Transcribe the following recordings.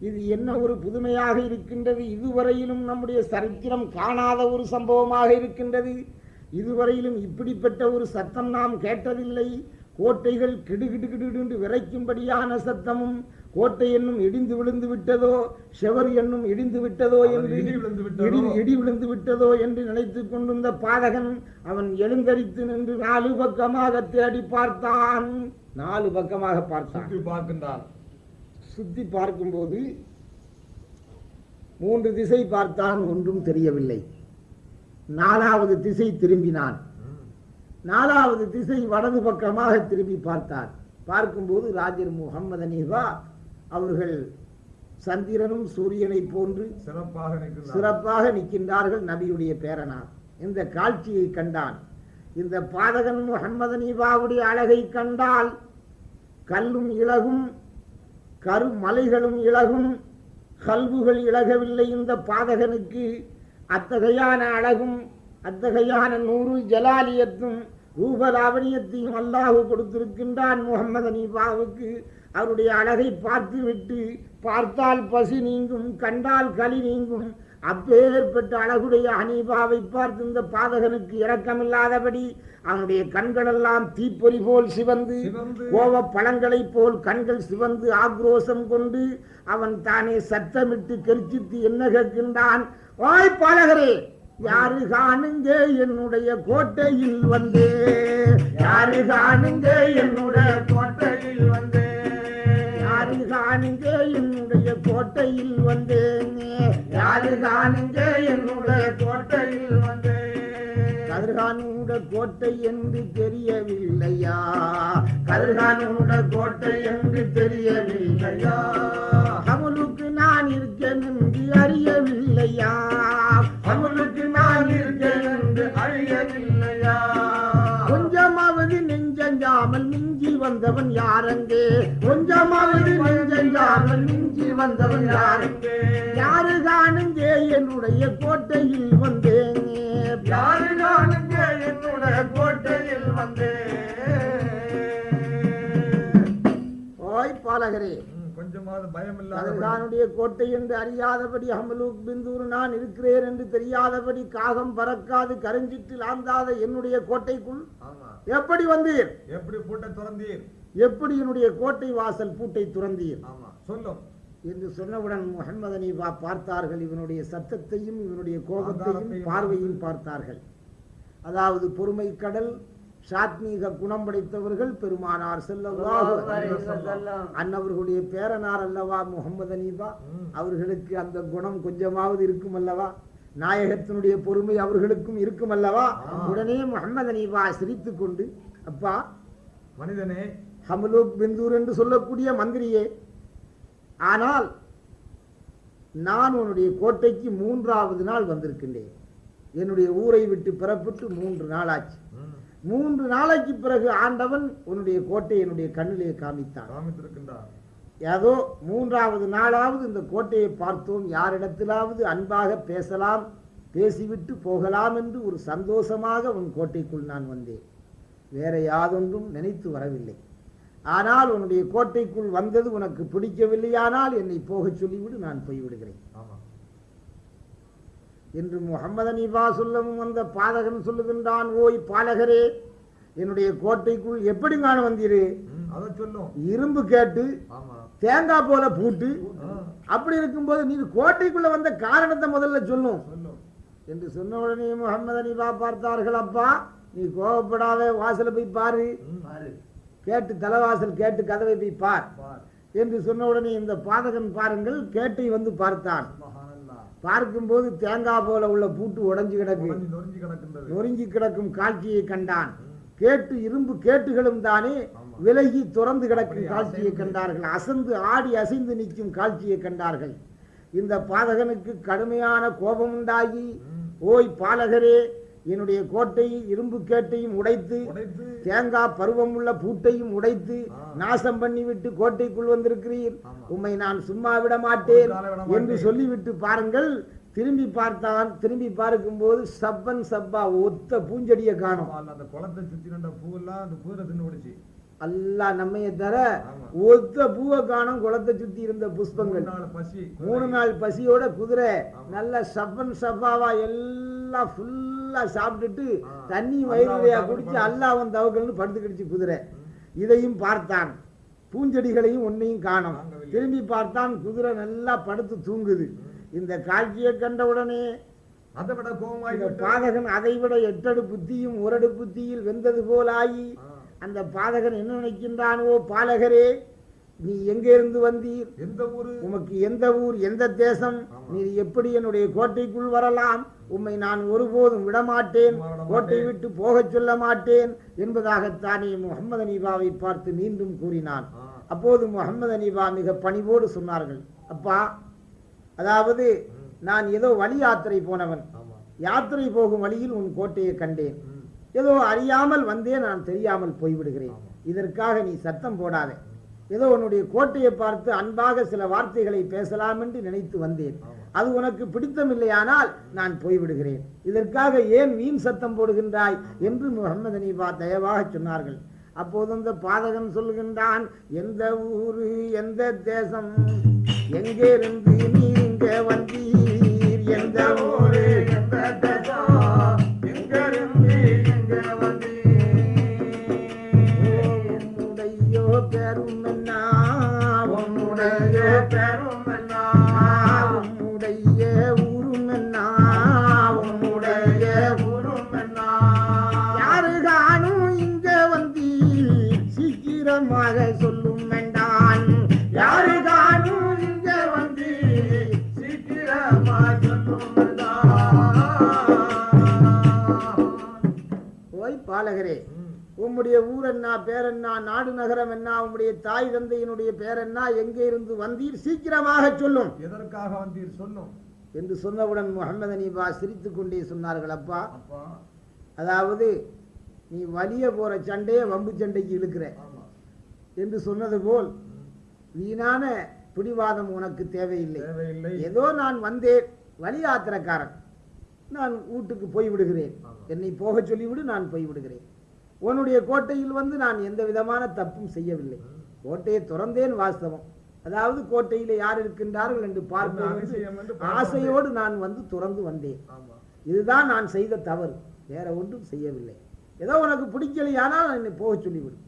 இது என்ன ஒரு புதுமையாக இருக்கின்றது இதுவரையிலும் நம்முடைய சரித்திரம் காணாத ஒரு சம்பவமாக இருக்கின்றது இதுவரையிலும் இப்படிப்பட்ட ஒரு சத்தம் நாம் கேட்டதில்லை கோட்டைகள் கிடுகிடு கிடுகிடு விரைக்கும்படியான சத்தமும் கோட்டை என்னும் இடிந்து விழுந்து விட்டதோ செவர் என்னும் இடிந்து விட்டதோ என்று இடி விழுந்து விட்டதோ? இடி விழுந்து விட்டதோ என்று நினைத்துக் கொண்டிருந்த பாதகன் அவன் எழுந்தரித்து நின்று நாலு பக்கமாக தேடி பார்த்தான் நாலு பக்கமாக பார்த்தான் பார்க்கின்றான் சுத்தி பார்க்கும்போது மூன்று திசை பார்த்தான் ஒன்றும் தெரியவில்லை. நாலாவது திசை திரும்பினான். நாலாவது திசை வலது பக்கமாக திரும்பி பார்த்தார் பார்க்கும்போது ராஜர் முகமது அனீஃபா அவர்கள் சந்திரனும் சூரியனை போன்று சிறப்பாக சிறப்பாக நிற்கின்றார்கள் நபியுடைய பேரனார். இந்த காட்சியை கண்டான். இந்த பாதகன் முகமது அனீஃபாவுடைய அழகை கண்டால் கல்லும் இழகும் கருமலைகளும் இழகும் கல்வுகள் இழகவில்லை இந்த பாதகனுக்கு. அத்தகையான அழகும் அத்தகையான நூறு ஜலாலியத்தும் ரூபலாவணியத்தையும் அல்லாஹு கொடுத்திருக்கின்றான் முகமது அனீபாவுக்கு அவருடைய அழகை பார்த்துவிட்டு பார்த்தால் பசி நீங்கும் கண்டால் களி நீங்கும் அப்பேற்பட்ட அழகுடைய அனீபாவை பார்த்து இந்த பாதகனுக்கு இரக்கமில்லாதபடி அவனுடைய கண்களெல்லாம் தீப்பொறி போல் சிவந்து கோவ பழங்களைப் போல் கண்கள் சிவந்து ஆக்ரோஷம் கொண்டு அவன் தானே சத்தமிட்டு கெரிச்சித்து என்ன கேட்கின்றான்? ஓய் பாலகரே யாரு காணுங்க என்னுடைய கோட்டையில் வந்து? யாரு காணுங்க என்னுடைய கோட்டையில் வந்து? யாரு காணுங்க என்னுடைய கோட்டையில் வந்தேன் யாரு காணுங்க என்னுடைய கோட்டையில் வந்தேன் கதிர்கானோட கோட்டை என்று தெரியவில்லையா? கதிர்கானோட கோட்டை என்று தெரியவில்லையா? அவளுக்கு நான் இருக்கேன் என்று அறியவில்லையா? அவளுக்கு நான் இருக்கேன் என்று அறியவில்லையா வந்தவன் யாரங்கே கொஞ்சமாவது நெஞ்சஞ்சாமல் மிஞ்சி வந்தவன் யாரங்கே யாரு காணுங்க என்னுடைய கோட்டையில் வந்தேன் யாரு காணுங்க என்னுடைய கோட்டையில் வந்தேன் ஓய் பாலகரே கொஞ்சமாவது பயம் இல்லாத கோட்டை என்று அறியாதபடி அமலூக் பிந்தூர் நான் இருக்கிறேன் என்று தெரியாதபடி காகம் பறக்காது கருஞ்சிற்றில் ஆந்தாத என்னுடைய கோட்டைக்குள் எப்படி வந்தீர்? எப்படி பூட்டை திறந்தீர்? எப்படி என்னுடைய கோட்டை வாசல் பூட்டை துறந்தீர்? சொல்லும். என்று சொன்னவுடன் முகமது அனீபா பார்த்தார்கள். இவனுடைய சத்தத்தையும் இவனுடைய கோபத்தையும் பார்வையும் பார்த்தார்கள். அதாவது பொறுமை கடல் சாத்மீக குணம் படைத்தவர்கள் பெருமானார் வஸல்லம். அன்னவர்களுடைய பேரனார் அல்லவா முகமது அனீபா. அவர்களுக்கு அந்த குணம் கொஞ்சமாவது இருக்கும் அல்லவா? நாயகத்தினுடைய பொறுமை அவர்களுக்கும் இருக்கும் அல்லவா. உடனே முகமது அனீபா சிரித்துக் கொண்டு அப்பா மனிதனே. ஹமலூக் பிந்தூர் என்று சொல்லக்கூடிய மந்திரியே ஆனால் நான் உன்னுடைய கோட்டைக்கு மூன்றாவது நாள் வந்திருக்கின்றேன். என்னுடைய ஊரை விட்டு புறப்பட்டு மூன்று நாளாச்சு ம், மூன்று நாளைக்கு பிறகு ஆண்டவன் உன்னுடைய கோட்டை என்னுடைய கண்ணிலே காமித்தான். காமித்திருக்கின்றார். ஏதோ மூன்றாவது நாளாவது இந்த கோட்டையை பார்த்தோம். யாரிடத்திலாவது அன்பாக பேசலாம் பேசிவிட்டு போகலாம் என்று ஒரு சந்தோஷமாக உன் கோட்டைக்குள் நான் வந்தேன். வேற யாதொன்றும் நினைத்து வரவில்லை. ஆனால் உன்னுடைய கோட்டைக்குள் வந்தது உனக்கு பிடிக்கவில்லையானால் என்னை போகச் சொல்லிவிடு நான் போய்விடுகிறேன். என்று முகமது அனீபா சொல்லவும் வந்த பாதகன் சொல்லுகின்றான் ஓய் பாலகரே என்னுடைய கோட்டைக்குள் எப்படி நான் வந்தீரு? ம், அதை சொல்லும் இரும்பு கேட்டு தேங்காய் போல பூட்டு அப்படி இருக்கும்போது நீ கோட்டைக்குள்ள வந்த காரணத்தை முதல்ல சொல்லும். என்று சொன்ன உடனே முகமது அனிபா பார்த்தார்கள் அப்பா நீ கோவப்படாத வாசலை போய் பாரு. கேட்டு தலைவாசல் கேட்டு கதவை போய் பார். பார். என்று சொன்ன உடனே இந்த பாதகன் பாருங்கள் கேட்டை வந்து பார்த்தான். பார்க்கும்போது தேங்காய் போல உள்ள பூட்டு உடைஞ்சு கிடக்கு. நொறுங்கி கிடக்கும் காட்சியை கண்டான். கேட்டு இரும்பு கேட்டுகளும் தானே. விலகி துறந்து கிடக்கும் காட்சியை. கண்டார்கள். அசந்து ஆடி அசைந்து நிற்கும் காட்சியை கண்டார்கள். இந்த பாதகனுக்கு கடுமையான கோபம் உண்டாகி ஓய் பாலகரே என்னுடைய கோட்டை இரும்பு கேட்டையும் உடைத்து தேங்காய் பருவம் உள்ள பூட்டையும் உடைத்து. நாசம் பண்ணிவிட்டு கோட்டைக்குள் வந்திருக்கிறீர். உம்மை நான் சும்மா விட மாட்டேன் என்று. சொல்லிவிட்டு பாருங்கள் திரும்பி பார்த்தான் திரும்பி பார்க்கும்போது சப்பன் சப்பா ஒத்த பூஞ்செடியை காணும் அந்த குளத்தை சுத்தி நின்ற பூவெல்லாம் அந்த பூரை தின்னு விடுச்சு அல்லாஹ் நம்மைய தர ஒத்த பூவை காணும் குளத்தை சுத்தி இருந்த புஷ்பங்கள் மூணு நாள் பசியோட குதிரை. நல்ல சப்பன் சப்பாவா எல்லாம் ஃபுல்லா சாப்பிட்டுட்டு. தண்ணி தவக்கல் குடிச்சு. அல்லாஹ்வன் தவக்கல்னு படுத்துக்கிடுச்சு குதிரை. இதையும் பார்த்தான். பூஞ்செடிகளையும் ஒன்னையும் காணோம். திரும்பி பார்த்தான் குதிரை நல்லா படுத்து தூங்குது. இந்த காட்சியை கண்டவுடனே அதை விட பாதகன் எட்டடு புத்தியும் ஒரடு புத்தியில் வெந்தது போலாகி அந்த பாதகன் என்ன நினைக்கின்றானோ? பாலகரே நீ எங்கே இருந்து வந்தீர்? எந்த ஊரு? உமக்கு எந்த ஊர் எந்த தேசம். நீர் எப்படி என்னுடைய கோட்டைக்குள் வரலாம்? உம்மை நான் ஒருபோதும் விடமாட்டேன். விட மாட்டேன். கோட்டை விட்டு போகச் சொல்ல மாட்டேன். என்பதாகத்தானே முகமது அனீபாவை பார்த்து மீண்டும் கூறினான். அப்போது முகமது அனீபா மிக பணிவோடு சொன்னார்கள். அப்பா அதாவது. நான் ஏதோ வழி யாத்திரை போனவன். யாத்திரை போகும் வழியில் உன் கோட்டையை கண்டேன். ஏதோ அறியாமல் வந்தே நான் தெரியாமல் போய்விடுகிறேன். இதற்காக நீ சத்தம் போடாதே. ஏதோ உன்னுடைய கோட்டையை பார்த்து அன்பாக சில வார்த்தைகளை பேசலாம் என்று நினைத்து வந்தேன். அது உனக்கு பிடித்தமில்லையானால் நான் போய்விடுகிறேன். இதற்காக ஏன் வீண் சத்தம் போடுகின்றாய் என்று முகமது அனீபா தயவாக சொன்னார்கள். அப்போது அந்த பாதகன் சொல்கின்றான் எந்த ஊரு எந்த தேசம் எங்கே இருந்து நீங்க வந்தீர்? எந்த ஊரு எந்த பாலகரே. உம்முடைய ஊர் என்ன பேர் என்ன நாடு நகரம் என்ன உம்முடைய தாய் தந்தையினுடைய பேர் என்ன எங்கே இருந்து வந்தீர் சீக்கிரமாக சொல்லும். எதற்காக வந்தீர் சொல்லும்? என்று சொன்னவுடன் முகமது அனீபா சிரித்துக் கொண்டே சொன்னார்கள் அப்பா. அதாவது நீ வலிய போற சண்டையை வம்பு சண்டைக்கு இழுக்கிற. என்று சொன்னது போல். வீணான பிடிவாதம் உனக்கு தேவையில்லை. தேவையில்லை. ஏதோ நான் வந்தேன் வழி யாத்திரக்காரன் நான் வீட்டுக்கு போய் விடுகிறேன் ஆமா. என்னை போக சொல்லிவிடு நான் போய் விடுகிறேன் உன்னுடைய கோட்டையில் வந்து நான் எந்த விதமான தப்பும் செய்யவில்லை. கோட்டையை திறந்தேன் வாஸ்தவம். அதாவது கோட்டையில யார் இருக்கின்றார்கள் என்று பார்க்க ஆசையோடு நான் வந்து துறந்து வந்தேன். இதுதான் நான் செய்த தவறு. வேற ஒன்றும் செய்யவில்லை. ஏதோ உனக்கு பிடிக்கலையானால் என்னை போக சொல்லிவிடு.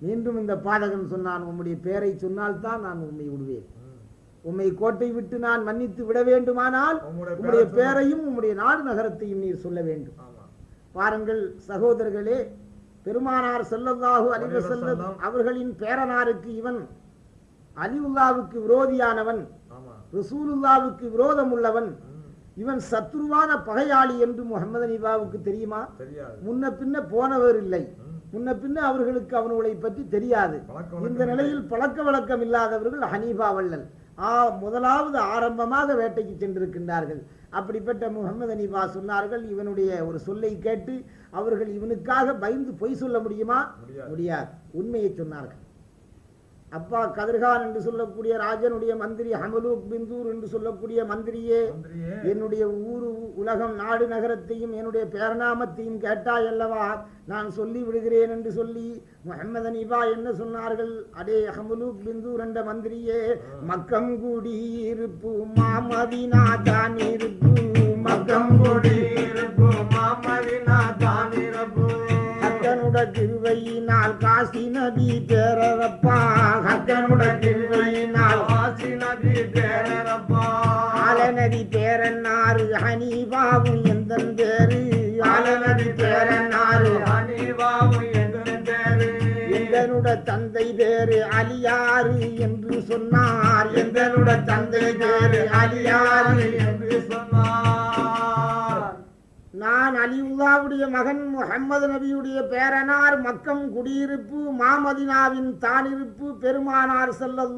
மீண்டும் இந்த பாதகன் சொன்னான் உம்முடைய பேரை சொன்னால்தான் நான் உம்மை விடுவேன். உம்மை கோட்டை விட்டு நான் மன்னித்து விட வேண்டுமானால் உம்முடைய உம்முடைய பேரை பேரையும் உம்முடைய நாடு நகரத்தையும் நீர் சொல்ல வேண்டும். பாருங்கள் சகோதரர்களே பெருமானார் ஸல்லல்லாஹு அலைஹி வஸல்லம் வஸல்லம். அவர்களின் பேரனாருக்கு இவன் அலிவுல்லாவுக்கு விரோதியானவன் ரசூலுல்லாவுக்கு விரோதம் உள்ளவன். இவன் சத்ருவான பகையாளி என்று முகமது அனிபாவுக்கு தெரியுமா? முன்ன பின்ன போனவர் இல்லை. முன்ன பின்ன அவர்களுக்கு அவனுடைய பற்றி தெரியாது. இந்த நிலையில் பழக்க வழக்கம் இல்லாதவர்கள் ஹனீஃபா வள்ளல். முதலாவது ஆரம்பமாக வேட்டைக்கு சென்றிருக்கின்றார்கள். அப்படிப்பட்ட முகமது அனீஃபா சொன்னார்கள் இவனுடைய ஒரு சொல்லை கேட்டு அவர்கள் இவனுக்காக பயந்து பொய் சொல்ல முடியுமா. முடியாது. உண்மையை சொன்னார்கள். அப்பா கதிர்கான் என்று சொல்லக்கூடிய ராஜனுடைய மந்திரி ஹமலூக் பிந்தூர் என்று சொல்லக்கூடிய மந்திரியே என்னுடைய ஊரு உலகம் நாடு நகரத்தையும் என்னுடைய பேரநாமத்தையும் கேட்டாய் அல்லவா? நான் சொல்லி விடுகிறேன் என்று சொல்லி முகமது அனிபா என்ன சொன்னார்கள்? அடே அஹமலூக் பிந்தூர் என்ற மந்திரியே மக்கம் இருப்பு மாமதினா தான் இருப்பு மக்கம் கூடி இருப்பு மாமதினா தானிரப்பு ஹக்கனுட திருவையினால் காசி நபி பேரப்பா ஹக்கனுட திருவையினால் ஆசி நபி பேரப்பா ஆலநதி பேரன்னாரு ஹனீபாவும் எந்தன் பேரு ஆலநதி பேரன்னாரு அனிவாவு என்று பேரு எந்தனுட தந்தை பேரு அலியாரு என்று சொன்னார். எந்தனுட தந்தை பேரு அலியாரு என்று சொன்னார். நான் அலிவுல்லாவுடைய மகன் முகம்மது நபியுடைய பேரனார் மக்கம் குடியிருப்பு மாமதினாவின் தானிருப்பு பெருமானார் வஸல்லம்.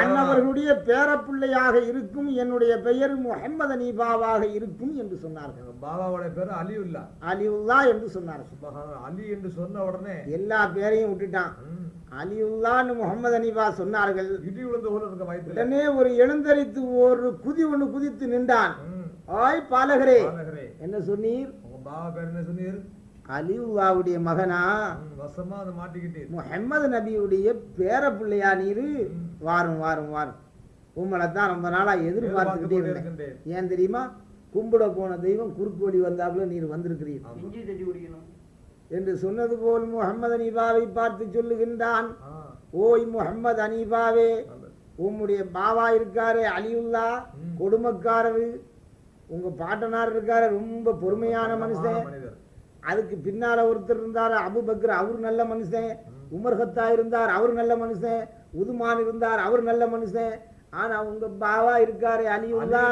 அன்னவர்களுடைய பேரப்பிள்ளையாக இருக்கும் என்னுடைய பெயர் முகம்மது அனீபாவாக இருக்கும் என்று சொன்னார்கள். எங்க பாபாவோட பேரு அலியுல்லா. அலிவுல்லா என்று சொன்னார்கள். அலி என்று சொன்ன உடனே எல்லா பேரையும் விட்டுட்டான். ம், அலிவுல்லான்னு முகமது அனீபா சொன்னார்கள். இடி விழுந்த ஒரு எழுந்தரித்து ஒரு குதி ஒன்று குதித்து நின்றான். ஆய் பாலகரே. பாலகரே. என்ன சொன்னீர்? உங்க பாபா பேர் என்ன சொன்னீர்? அலிவுல்லாவுடைய மகனா? வசமா அதை மாட்டிக்கிட்டீர். முஹம்மது நபியுடைய பேர பிள்ளையா நீரு வாரும் வாரும் வாரும். உங்களை தான் ரொம்ப நாளா எதிர்பார்த்துக்கிட்டே எதிர்பார்த்துக் இருந்தேன். ஏன் தெரியுமா? கும்பிட போன தெய்வம் குறுக்கு வழி வந்தாப்புல நீர் வந்திருக்கிறீர். ஆமா. இஞ்சி தட்டி குடிக்கணும். என்று சொன்னது போல் முகமது அனீபாவை பார்த்து சொல்லுகின்றான் ஓய் முகமது அனீபாவே. உம்முடைய பாவா இருக்காரு அலியுல்லா. கொடுமைக்காரரு. உங்க பாட்டனார் இருக்காரு ரொம்ப பொறுமையான மனுஷன். அதுக்கு பின்னால ஒருத்தர் இருந்தார் அபுபக்கர் அவர் நல்ல மனுஷன். உமர் ஹத்தா இருந்தார் அவர் நல்ல மனுஷன். உதுமான் இருந்தார் அவர் நல்ல மனுஷன். ஆனா உங்க பாவா இருக்காரு அலியுல்லா.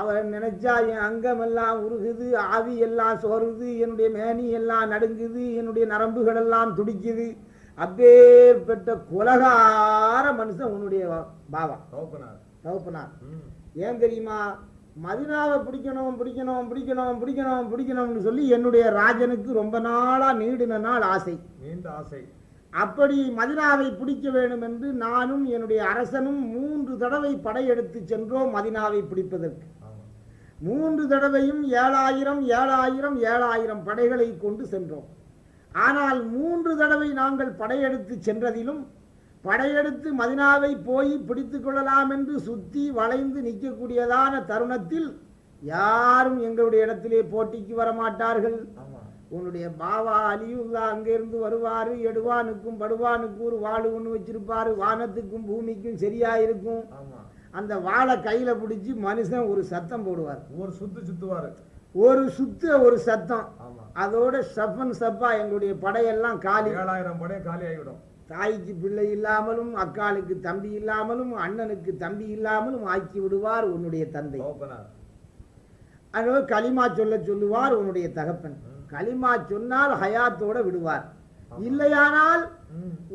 அவர் நினைச்சா என் அங்கமெல்லாம் உருகுது ஆவி எல்லாம் சோறுது என்னுடைய மேனி எல்லாம் நடுங்குது என்னுடைய நரம்புகள் எல்லாம் துடிக்குது. அப்பேற்பட்ட கொலகார மனுஷன் உன்னுடைய பாவா தகப்பனார். தகப்பனார். ஏன் தெரியுமா? மதினாவை பிடிக்கணும் பிடிக்கணும் பிடிக்கணும் பிடிக்கணும் பிடிக்கணும்னு சொல்லி என்னுடைய ராஜனுக்கு ரொம்ப நாளா நீடின நாள் ஆசை. நீண்ட ஆசை. அப்படி மதினாவை பிடிக்க வேண்டும் என்று நானும் என்னுடைய அரசனும் மூன்று தடவை படையெடுத்து சென்றோம் மதினாவை பிடிப்பதற்கு. மூன்று தடவையும் ஏழாயிரம் ஏழாயிரம் ஏழாயிரம் படைகளை கொண்டு சென்றோம். ஆனால் மூன்று தடவை நாங்கள் படையெடுத்து சென்றதிலும் படையெடுத்து மதினாவை போய் பிடித்து கொள்ளலாம் என்று சுத்தி வளைந்து நிற்கக்கூடியதான தருணத்தில் யாரும் எங்களுடைய இடத்திலே போட்டிக்கு வரமாட்டார்கள். உன்னுடைய பாவா அலியுல்லா அங்கிருந்து வருவாரு எடுவானுக்கும் படுவானுக்கும் ஒரு வாள் ஒன்று வச்சிருப்பாரு வானத்துக்கும் பூமிக்கும் சரியா இருக்கும். அந்த வாளை கையில பிடிச்சி மனுஷன் ஒரு சத்தம் போடுவார். ஒரு சுத்து சுத்துவாரு. ஒரு சுத்த ஒரு சத்தம். அதோட சப்பன் சப்பா எங்களுடைய படையெல்லாம் காலி. ஏழாயிரம் படையை காலி ஆகிவிடும். தாய்க்கு பிள்ளை இல்லாமலும் அக்காளுக்கு தம்பி இல்லாமலும் அண்ணனுக்கு தம்பி இல்லாமலும் ஆக்கி விடுவார் உன்னுடைய தந்தை. தகப்பனார் அதோ களிமா சொல்ல சொல்லுவார் உன்னுடைய தகப்பன். களிமா சொன்னால் ஹயாத்தோட விடுவார். இல்லையானால்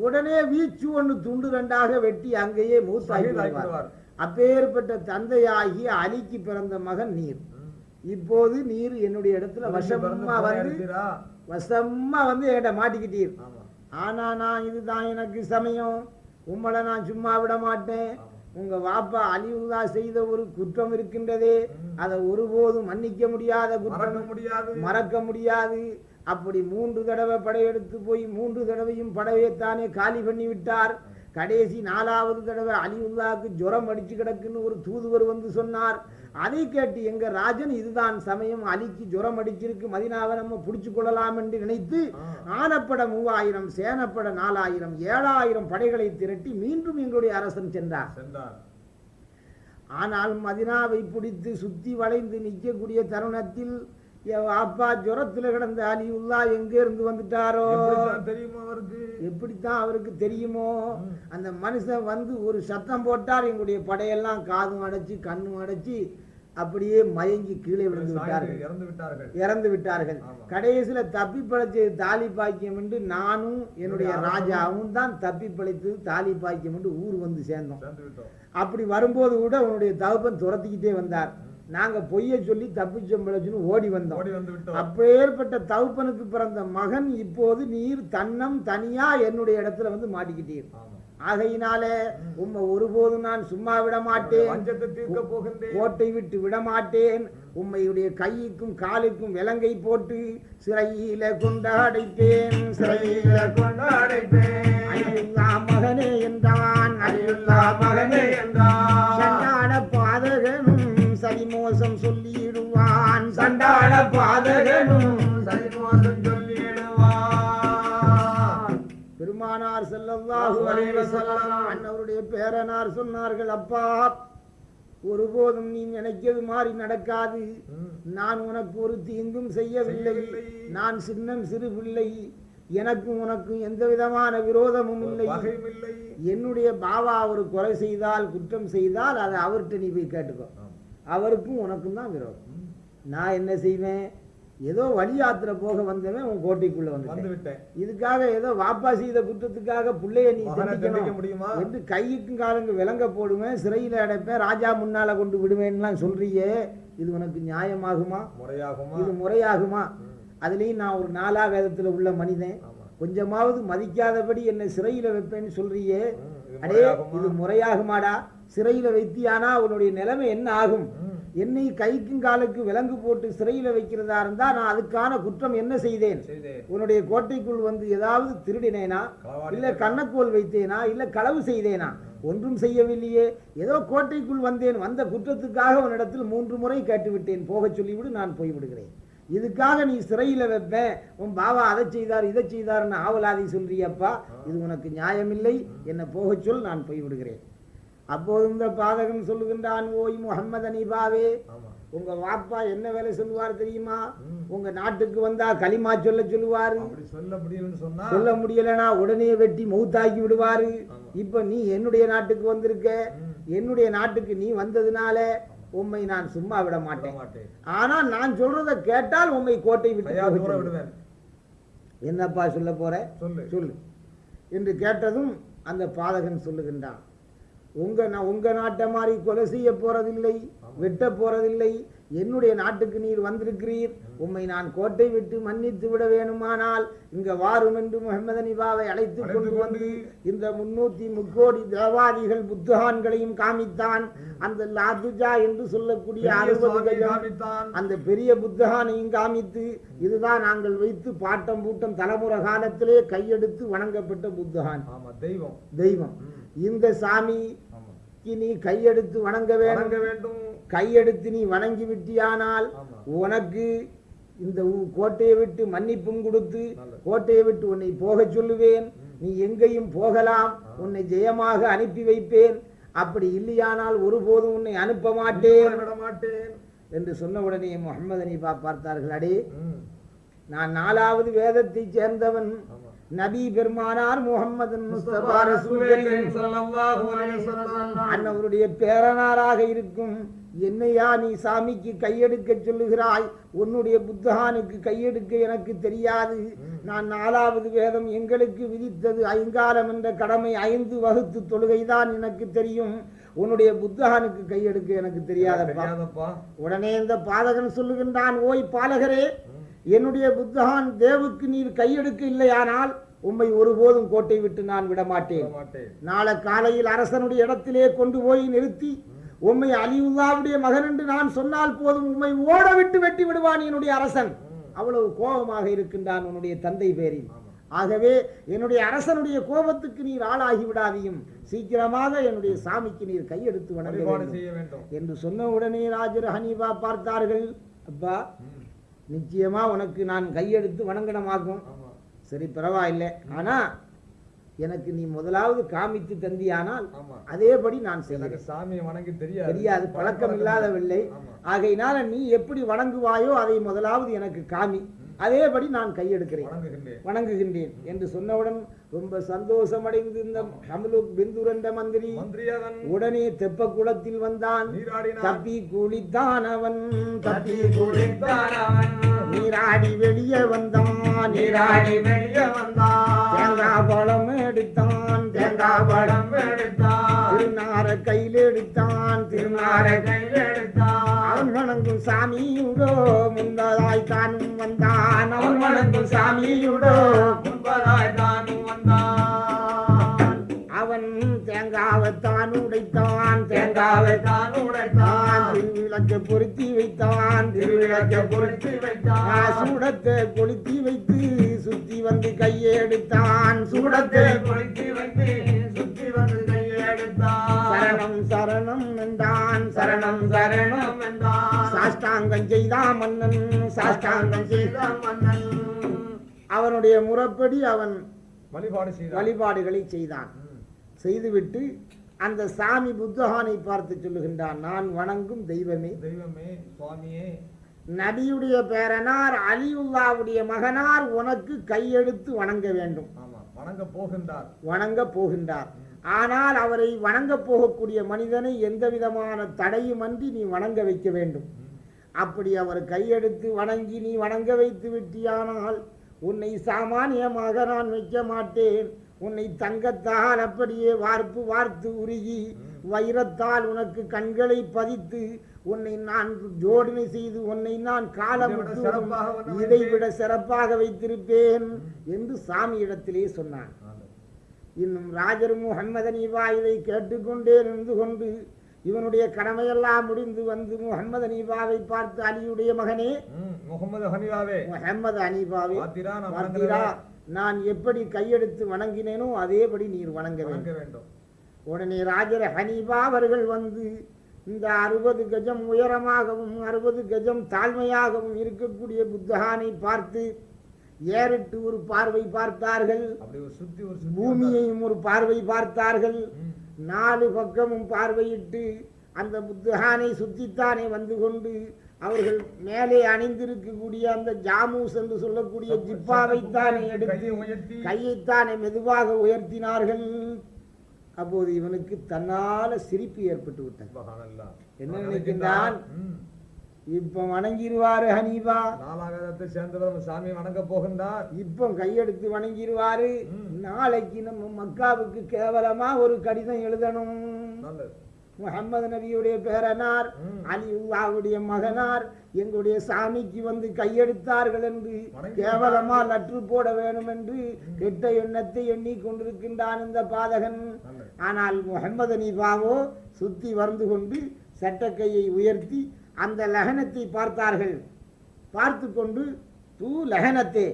உடனே வீச்சு ஒன்று துண்டு ரெண்டாக வெட்டி அங்கேயே ஷஹீதாக்கி விடுவார். அப்பேற்பட்ட தந்தையாகி அலிக்கு பிறந்த மகன் நீர். இப்போது நீர் என்னுடைய இடத்துல வசமா வந்து? வசமா வந்து என்கிட்ட மாட்டிக்கிட்டீர். ஆனா நான் இதுதான் எனக்கு சமயம். உம்மளை நான் சும்மா விட மாட்டேன். உங்க வாப்பா அலிவுல்லா செய்த ஒரு குற்றம் இருக்கின்றதே. அதை ஒருபோதும் மன்னிக்க முடியாத மறக்க குற்றம் முடியாது. மறக்க முடியாது. அப்படி மூன்று தடவை படையெடுத்து போய் மூன்று தடவையும் படையைத்தானே காலி பண்ணி விட்டார். கடைசி நாலாவது தடவை அலிவுல்லாவுக்கு ஜுரம் அடிச்சு கிடக்குன்னு ஒரு தூதுவர் வந்து சொன்னார். அதை கேட்டு எங்க ராஜன் இதுதான் சமயம் அலிக்கு ஜுரம் அடிச்சிருக்கு மதினாவை நம்ம பிடிச்சு கொள்ளலாம் என்று நினைத்து. ஆனப்பட மூவாயிரம் சேனப்பட நாலாயிரம் ஏழாயிரம் படைகளை திரட்டி மீண்டும் எங்களுடைய அரசன் சென்றார் சென்றார் ஆனால் மதினாவை பிடித்து சுத்தி வளைந்து நிற்கக்கூடிய தருணத்தில் அப்பா ஜுரத்துல கிடந்த அலியுல்லா எங்க இருந்து வந்துட்டாரோ? தெரியுமா அவருக்கு? எப்படித்தான் அவருக்கு தெரியுமோ. அந்த மனுஷன் வந்து ஒரு சத்தம் போட்டார் எங்களுடைய படையெல்லாம் காதும் அடைச்சு கண்ணும் அடைச்சு அப்படியே மயங்கி கீழே விழுந்து விட்டார்கள். இறந்து விட்டார்கள். இறந்து விட்டார்கள். கடைசியில தப்பி பிழைச்சது தாலி பாக்கியம் என்று நானும் என்னுடைய ராஜாவும் தான் தப்பி பிழைத்தது தாலி பாக்கியம் என்று ஊர் வந்து சேர்ந்தோம். அப்படி வரும்போது கூட உன்னுடைய தகப்பன் துரத்திக்கிட்டே வந்தார். நாங்க பொய்ய சொல்லி தப்பிச்சோம் பிழைச்சுன்னு ஓடி வந்தோம். ஓடி வந்து விட்டோம். அப்பேற்பட்ட தகப்பனுக்கு பிறந்த மகன் இப்போது நீர் தன்னம் தனியா என்னுடைய இடத்துல வந்து மாட்டிக்கிட்டீர். ஆகையினாலே உம்மை ஒருபோதும் நான் சும்மா விட மாட்டேன் கோட்டை விட்டு விட மாட்டேன் உம்மையுடைய கைக்கும் காலுக்கும் விலங்கை போட்டு சிறையில கொண்டு அடைப்பேன் சிறையில கொண்டு அடைப்பேன் அழியுல்லா மகனே என்றான். அழியுல்லா மகனே என்றான். பாதகனும் சரிமோசம் சொல்லிடுவான் சண்டாள பாதகனும் சரிமோசம் சொல்லிடுவான். பெருமானார் வஸல்லம் அன்னவருடைய பேரனார் சொன்னார்கள் அப்பா ஒருபோதும் நீ நினைக்கிறது மாதிரி நடக்காது. நான் உனக்கு ஒரு தீங்கும் செய்யவில்லை. நான் சின்னம் சிறு பிள்ளை எனக்கும் உனக்கும் எந்த விதமான விரோதமும் இல்லை என்னுடைய பாவா ஒரு கொலை செய்தால் குற்றம் செய்தால் அதை அவர்கிட்ட நீ போய் கேட்டுக்கோ. அவருக்கும் உனக்கும் தான் விரோதம். நான் என்ன செய்வேன்? ஏதோ வழி யாத்திரை போக வந்தவன் உன் கோட்டைக்குள்ள வந்து இதுக்காக ஏதோ வாப்பா செய்த குற்றத்துக்காக பிள்ளைய நீ தண்டிக்க முடியுமா? என்று கைக்கும் காலங்க விலங்க போடுவேன் சிறையில் அடைப்பேன் ராஜா முன்னால கொண்டு விடுவேன்லாம் சொல்றியே இது உனக்கு நியாயமாகுமா? முறையாகுமா? இது முறையாகுமா. அதுலேயும் நான் ஒரு நாலா வேதத்துல உள்ள மனிதன். கொஞ்சமாவது மதிக்காதபடி என்னை சிறையில வைப்பேன்னு சொல்றியே. அடே? இது முறையாகுமாடா? சிறையில வைத்தியானா உன்னுடைய நிலைமை என்ன ஆகும். என்னை கைக்கும் காலுக்கு விலங்கு போட்டு சிறையில் வைக்கிறதா இருந்தா நான் அதுக்கான குற்றம் என்ன செய்தேன்? உன்னுடைய கோட்டைக்குள் வந்து ஏதாவது திருடினேனா? இல்ல கண்ணக்கோல் வைத்தேனா? இல்ல களவு செய்தேனா? ஒன்றும் செய்யவில்லையே. ஏதோ கோட்டைக்குள் வந்தேன். வந்த குற்றத்துக்காக உன்னிடத்தில் மூன்று முறை கேட்டுவிட்டேன். போகச் சொல்லிவிடு நான் போய்விடுகிறேன். இதுக்காக நீ சிறையில் வைப்பேன் உன் பாவா அதை செய்தார் இதை செய்தார்னு ஆவலாதி சொல்றியப்பா. இது உனக்கு நியாயமில்லை. என்னை போகச் சொல் நான் போய்விடுகிறேன். அப்போது இந்த பாதகன் சொல்லுகின்றான் ஓய் முகம்மது அனிபாவே உங்க வாப்பா என்ன வேலை சொல்லுவார் தெரியுமா. உங்க நாட்டுக்கு வந்தா களிமா சொல்ல சொல்லுவாரு. அப்படி சொல்ல முடியும்னு சொன்னா சொல்ல முடியலனா உடனே வெட்டி மௌத்தாக்கி விடுவாரு. இப்ப நீ என்னுடைய நாட்டுக்கு வந்திருக்க. என்னுடைய நாட்டுக்கு நீ வந்ததுனால உம்மை நான் சும்மா விட மாட்டேன். ஆனா நான் சொல்றத கேட்டால் உம்மை கோட்டை விட்டு. விடுவேன். என்னப்பா சொல்ல போற? சொல்லு. சொல்லு. என்று கேட்டதும் அந்த பாதகன் சொல்லுகின்றான். உங்க உங்க நாட்டை மாதிரி கொலை செய்ய போறதில்லை வெட்ட போறதில்லை. என்னுடைய நாட்டுக்கு நீர் வந்திருக்கிறீர். உம்மை நான் கோட்டை விட்டு மன்னித்து விட வேணுமானால் இங்க வாரும் என்று முகமது நிபாவை அழைத்து கொண்டு வந்து இந்த முன்னூத்தி முக்கோடி தேவாதிகள் புத்தகான்களையும் காமித்தான். அந்த லாதுஜா என்று சொல்லக்கூடிய அறுபது அந்த பெரிய புத்தகானையும் காமித்து இதுதான் நாங்கள் வைத்து பாட்டம் பூட்டம் தலைமுறை காலத்திலே கையெடுத்து வணங்கப்பட்ட புத்தகான். தெய்வம். தெய்வம். இந்த சாமிக்கு நீ கையெடுத்து வணங்க வேண்டும். வணங்க வேண்டும். கையெடுத்து நீ வணங்கி விட்டியானால் உனக்கு இந்த கோட்டையை விட்டு மன்னிப்பும் கொடுத்து. கோட்டையை விட்டு உன்னை போகச் சொல்லுவேன். நீ எங்கேயும் போகலாம். உன்னை ஜெயமாக அனுப்பி வைப்பேன். அப்படி இல்லையானால் ஒருபோதும் உன்னை அனுப்ப மாட்டேன். மாட்டேன். என்று சொன்ன உடனே முகமது அனிபா பார்த்தார்கள். அடே. நான் நாலாவது வேதத்தை சேர்ந்தவன். நபி பெருமானார் முகமது அன்னவருடைய பேரனாராக இருக்கும். என்னையா நீ சாமிக்கு கையெடுக்க சொல்லுகிறாய்? உன்னுடைய புத்தகானுக்கு கையெடுக்க எனக்கு தெரியாது. நான் நாலாவது வேதம் எங்களுக்கு விதித்தது ஐங்காலம் என்ற கடமை ஐந்து வகுத்து தொழுகைதான் எனக்கு தெரியும். உன்னுடைய புத்தகானுக்கு கையெடுக்க எனக்கு தெரியாதப்பா. உடனே இந்த பாதகன் சொல்லுகின்றான் ஓய் பாலகரே என்னுடைய புத்தகான் தேவுக்கு நீர் கையெடுக்க இல்லையானால் உம்மை ஒருபோதும் கோட்டை விட்டு நான் விட விட மாட்டேன் மாட்டேன் நாளை காலையில் அரசனுடைய இடத்திலே கொண்டு போய் நிறுத்தி உம்மை அலிவுல்லாவுடைய மகன் என்று நான் சொன்னால் போதும் உம்மை ஓட விட்டு வெட்டி விடுவான் என்னுடைய அரசன். அவ்வளவு கோபமாக இருக்கின்றான் உன்னுடைய தந்தை பேரில். ஆகவே என்னுடைய அரசனுடைய கோபத்துக்கு நீர் ஆளாகி விடாதையும். சீக்கிரமாக என்னுடைய சாமிக்கு நீர் கையெடுத்து வேண்டும். என்று சொன்ன உடனே ராஜர் ஹனீபா பார்த்தார்கள். அப்பா. நிச்சயமா உனக்கு நான் கையெடுத்து வணங்கணமாகும். சரி பரவாயில்லை. ஆனா எனக்கு நீ முதலாவது காமித்து தந்தியானால் அதேபடி நான் செய்கிறேன். சாமியை வணங்கி தெரியாது. தெரியாது பழக்கம் இல்லாதவில்லை. ஆகையினால நீ எப்படி வணங்குவாயோ அதை முதலாவது எனக்கு காமி. அதேபடி நான் கையெடுக்கிறேன். வணங்குகின்றேன் என்று சொன்னவுடன் ரொம்ப சந்தோஷமடைந்து இந்த ஹம்லுக் பிந்துர் என்ற மந்திரி உடனே தெப்ப குளத்தில் வந்தான் தப்பி குளித்தான் அவன். தப்பி குளித்தான். நீராடி வெளியே வந்தான். நீராடி வெளியே வந்தான். தேங்காய் பழம் எடுத்தான். தேங்காய் பழம் எடுத்தான். திருநார கையில் எடுத்தான். திருநாரை கையில் எடுத்தான். அவன் வணங்கும் சாமியுடோ முன்பதாய் தானும் வந்தான். அவன் வணங்கும் சாமியுடோ முன்பதாய் தானும் வந்தான் அவன் தேங்காவைத்தான் உடைத்தான். தேங்காவை தேங்காவை தான் உடைத்தான். திருவிளக்க பொருத்தி வைத்தான். திருவிளக்க பொருத்தி வைத்தான். சூடத்தை கொளுத்தி வைத்து சுத்தி வந்து கையெடுத்தான். சூடத்தை சூடத்தை கொளுத்தி வைத்து சுத்தி வந்து கையை எடுத்தான் சரணம் சரணம் என்றான். சரணம் சரணம் என்றான். சாஷ்டாங்கம் செய்தான் மன்னன். சாஷ்டாங்கம் செய்தான் மன்னன். அவனுடைய முறைப்படி அவன் வழிபாடு வழிபாடுகளை செய்தான். செய்துவிட்டு அந்த சாமி புத்தகானை பார்த்து சொல்லுகின்றான் நான் வணங்கும் தெய்வமே. தெய்வமே சுவாமியே. நபியுடைய பேரனார் அலியுல்லாவுடைய மகனார் உனக்கு கையெடுத்து வணங்க வேண்டும். வணங்க போகின்றார். வணங்க போகின்றார். ஆனால் அவரை வணங்க போகக்கூடிய மனிதனை எந்த விதமான தடையுமன்றி நீ வணங்க வைக்க வேண்டும். அப்படி அவர் கையெடுத்து வணங்கி நீ வணங்க வைத்து விட்டியானால் உன்னை சாமானியமாக நான் வைக்க மாட்டேன் உன்னை தங்கத்தால் அப்படியே வார்ப்பு வார்த்து உருகி வைரத்தால் உனக்கு கண்களை பதித்து உன்னை நான் ஜோடனை செய்து உன்னை நான் காலமுட்டு இதைவிட சிறப்பாக உன்னை இதை விட சிறப்பாக வைத்திருப்பேன் என்று சாமியிடத்திலே சொன்னான் ஆமா. இன்னும் ராஜர் முகம்மது அனிவா இதை கேட்டுக்கொண்டே நின்று கொண்டு இவனுடைய கடமையெல்லாம் முடிந்து வந்து முகமது அனீபாவை பார்த்து அலியுடைய மகனே முகமது ஹனிவாவே முகமது அனீபாவே நான் எப்படி கையெடுத்து வணங்கினேனோ அதேபடி நீர் வணங்க வேண்டும். உடனே ராஜர் ஹனீபா அவர்கள் வந்து இந்த அறுபது கஜம் உயரமாகவும் அறுபது கஜம் தாழ்மையாகவும் இருக்கக்கூடிய புத்தகானை பார்த்து ஏறிட்டு ஒரு பார்வை பார்த்தார்கள். பூமியையும் ஒரு பார்வை பார்த்தார்கள். நாலு பக்கமும் பார்வையிட்டு அந்த புத்தகானை சுத்தித்தானே வந்து கொண்டு அவர்கள் மேலே அணிந்திருக்கக்கூடிய அந்த ஜாமூஸ் என்று சொல்லக்கூடிய ஜிப்பாவைத்தானே எடுத்து கையைத்தானே மெதுவாக உயர்த்தினார்கள் அப்போது இவனுக்கு தன்னால சிரிப்பு ஏற்பட்டு விட்டது. என்ன நினைக்கின்றான்? இப்ப வணங்கிருவாரு ஹனீபா நாலாகதத்தை சேர்ந்தவர் சாமி வணங்க போகின்றார் இப்ப கையெடுத்து வணங்கிருவாரு. ம். நாளைக்கு நம்ம மக்காவுக்கு கேவலமா ஒரு கடிதம் எழுதணும். முகமது நபியுடைய பேரனார் ம். அலிவுல்லாவுடைய மகனார் எங்களுடைய சாமிக்கு வந்து கையெடுத்தார்கள் என்று கேவலமா லற்று போட வேண்டும் என்று கெட்ட எண்ணத்தை எண்ணி கொண்டிருக்கின்றான் இந்த பாதகன். ஆனால் முகமது அனீபாவோ சுத்தி வந்து கொண்டு சட்டக்கையை உயர்த்தி அந்த லகனத்தை பார்த்தார்கள். பார்த்து கொண்டு தூ லகனத்தே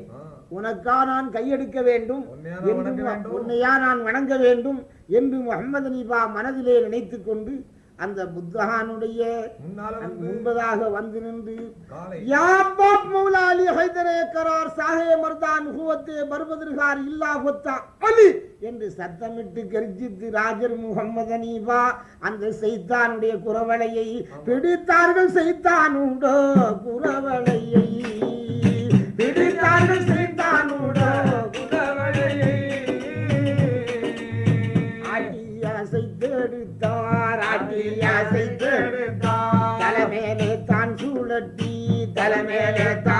உனக்கா நான் கையெடுக்க வேண்டும்? உன்னையா நான் வணங்க வேண்டும்? என்று முகமது அனீபா மனதிலே நினைத்து கொண்டு அந்த புத்தகானுடைய முன்பதாக வந்து நின்று யா பாப் மௌலா அலி ஹைதரே கரார் சாஹே மர்தான் ஹுவத்தே பர்பதிர்கார் இல்லா ஹொத்தா அலி! என்று சத்தமிட்டு கர்ஜித்து ராஜர் முகம்மது அனீபா அந்த சைத்தானுடைய குரவளையை பிடித்தார்கள் சைத்தானுடோ குரவளையை பிடித்தார்கள் சைத்தானுடோ ஆட்டியாசை தேடுத்தார் ஆட்டியாசை தேடுத்தார் தலைமேலே தான் சூழட்டி தலைமேலே தான்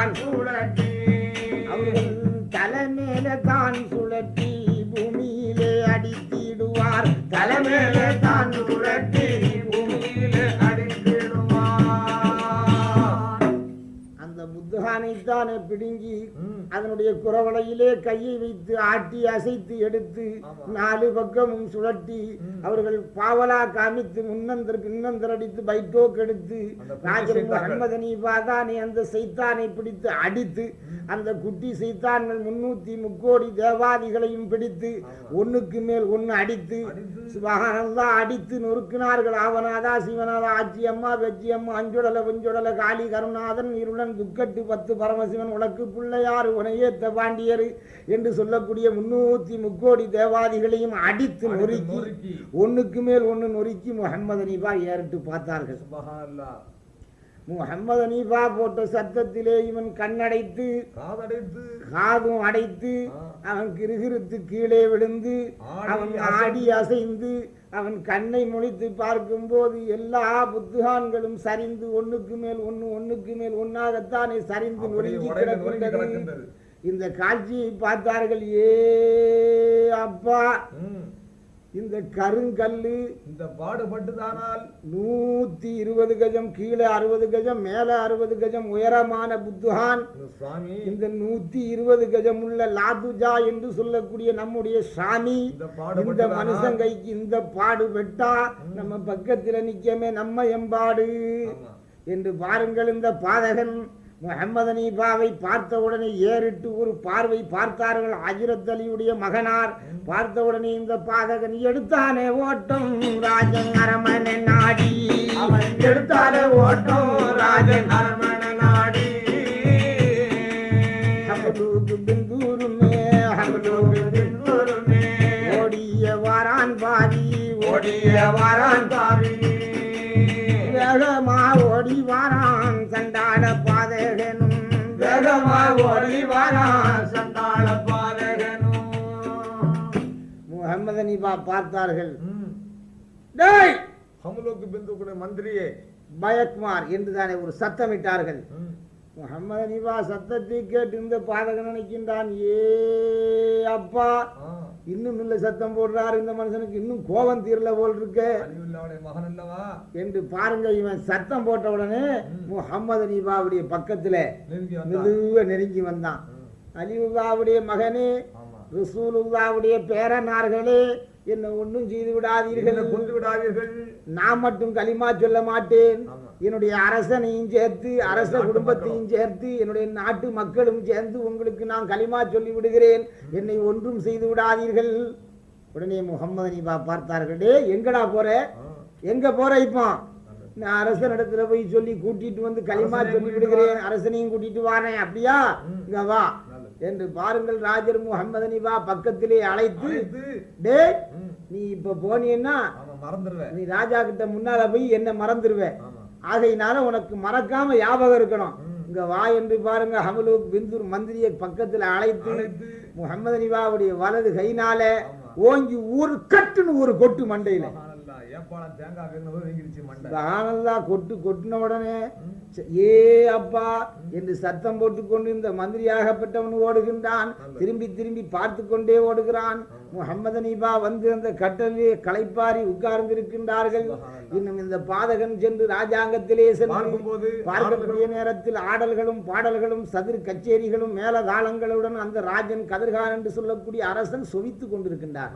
தலைமேலே தான் சுழட்டி பூமியிலே அடித்திடுவார் அந்த புத்தகானைத்தானே பிடுங்கி ம், அதனுடைய குரவளையிலே கையை வைத்து ஆட்டி அசைத்து எடுத்து. நாலு பக்கமும் சுழட்டி. அவர்கள் பாவலா காமித்து முன்னந்தர் பின்னந்தர் அடித்து பைட்டோக் எடுத்து. முகமது நீபாதானே அந்த சைத்தானை பிடித்து அடித்து அந்த குட்டி சைத்தான்கள் முன்னூத்தி முக்கோடி தேவாதிகளையும் பிடித்து. ஒண்ணுக்கு மேல் அடித்து அடித்து சுபகானந்தா அடித்து நொறுக்கினார்கள் ஆவனாதா சிவனாதா ஆச்சி அம்மா வெச்சி அம்மா அஞ்சுடல வெஞ்சுடல காளி கருணாதன் இருளன் துக்கட்டு பத்து பரமசிவன் உனக்கு பிள்ளையாறு உனையேத்த பாண்டியர் என்று சொல்லக்கூடிய முன்னூத்தி முக்கோடி தேவாதிகளையும் அடித்து நொறுக்கி. ஒண்ணுக்கு மேல் ஒண்ணு நொறுக்கி முகமது அனீபா ஏறிட்டு பார்த்தார்கள். முகமது அனீபா போட்ட சத்தத்திலே இவன் கண்ணடைத்து காதடைத்து காதும் அடைத்து. அவன் கிருகிருத்து கீழே விழுந்து அவன். ஆடி அசைந்து அவன் கண்ணை முழித்து பார்க்கும்போது எல்லா புத்துகான்களும் சரிந்து ஒண்ணுக்கு மேல் ஒண்ணு ஒண்ணுக்கு மேல் ஒன்னாகத்தானே சரிந்து நொறுங்கி கிடக்கின்றது. இந்த காட்சியை பார்த்தார்கள் ஏ அப்பா! இந்த கருங்கல்லு இந்த பாடுபட்டுதானால் நூத்தி இருபது கஜம் கீழே அறுபது கஜம் மேல அறுபது கஜம் உயரமான புத்துகான் சுவாமி இந்த நூத்தி இருபது கஜம் உள்ள லாதுஜா என்று சொல்லக்கூடிய நம்முடைய சாமி. இந்த மனுஷன் கைக்கு இந்த பாடு வெட்டா நம்ம பக்கத்துல நிக்கமே நம்ம எம்பாடு. என்று பாருங்கள் இந்த பாதகன். முகமது அனீபாவை பார்த்த உடனே ஏறிட்டு ஒரு பார்வை பார்த்தார்கள். அஜிரத் அலியுடைய மகனார் பார்த்த உடனே இந்த பாதகன் எடுத்தானே ஓட்டம் ராஜன் அரமனை நாடி. அவன் எடுத்தாலே ஓட்டம் ராஜன் அரமண நாடி. ஓடிய வாரான் பாதி ஓடிய வாரான் தாவி வேகமா ஓடி வாரான் சண்டாட சண்டாள பாதகனும் முகமது அனீபா பார்த்தார்கள். டேய்! ஹம்லோக்கு பிந்துக்குடைய மந்திரியே. பயக்குமார் என்று தானே ஒரு சத்தமிட்டார்கள். முகமது சத்தத்தை கேட்டு இந்த பாதகன் நினைக்கின்றான். ஏ அப்பா. இன்னும் இல்ல சத்தம் போடுறாரு இந்த மனுஷனுக்கு. இன்னும் கோபம் தீரல போல் இருக்கு. மகன் அல்லவா? என்று பாருங்க இவன் சத்தம் போட்ட உடனே முகமது அனீபாவுடைய பக்கத்துல நெருங்கி வந்தான். மெதுவா நெருங்கி வந்தான். அலிவுல்லாவுடைய மகனே ரசூலுல்லாவுடைய பேரனார்களே என்ன ஒன்றும் செய்து விடாதீர்கள். கொண்டு விடாதீர்கள்? நான் மட்டும் களிமா சொல்ல மாட்டேன். என்னுடைய அரசனையும் சேர்த்து அரச குடும்பத்தையும் சேர்த்து என்னுடைய நாட்டு மக்களும் சேர்ந்து உங்களுக்கு நான் களிமா சொல்லி விடுகிறேன். என்னை ஒன்றும் செய்து விடாதீர்கள். உடனே முகம்மது நபா பார்த்தார்கள் டே எங்கடா போற? எங்க போற இப்போ. நான் அரசனிடத்துல போய் சொல்லி கூட்டிட்டு வந்து களிமா சொல்லி விடுகிறேன். அரசனையும் கூட்டிட்டு வாரேன் அப்படியா. இங்க வா. என்று பாருங்கள் ராஜர் முகமது நபா பக்கத்திலே அழைத்து டே நீ இப்ப போனீன்னா மறந்துடுவேன் நீ ராஜா கிட்ட முன்னால போய் என்ன மறந்துருவ? ஆமா. ஆகையினால உனக்கு மறக்காம ஞாபகம் இருக்கணும். இங்க வா என்று பாருங்க ஹமலூக் பிந்தூர் மந்திரியை பக்கத்துல அழைத்து முகமது நிவாவுடைய வலது கைனால. ஓங்கி ஒரு கட்டுன்னு ஒரு கொட்டு மண்டையில. தேங்காய் வேணும் மண்டை. கொட்டு கொட்டின உடனே ஏ அப்பா என்று சத்தம் போட்டுக்கொண்டு இந்த மந்திரியாகப்பட்டவன் ஓடுகின்றான். திரும்பி திரும்பி பார்த்து கொண்டே ஓடுகிறான். முகமது நீபா வந்து அந்த கட்டலிலே களைப்பாரி உட்கார்ந்திருக்கின்றார்கள். இன்னும் இந்த பாதகன் சென்று ராஜாங்கத்திலே சென்று பார்க்கக்கூடிய நேரத்தில் ஆடல்களும் பாடல்களும் சதுர் கச்சேரிகளும் மேலதாளங்களுடன் அந்த ராஜன் கதிர்கான் என்று சொல்லக்கூடிய அரசன் சொவித்துக் கொண்டிருக்கின்றார்.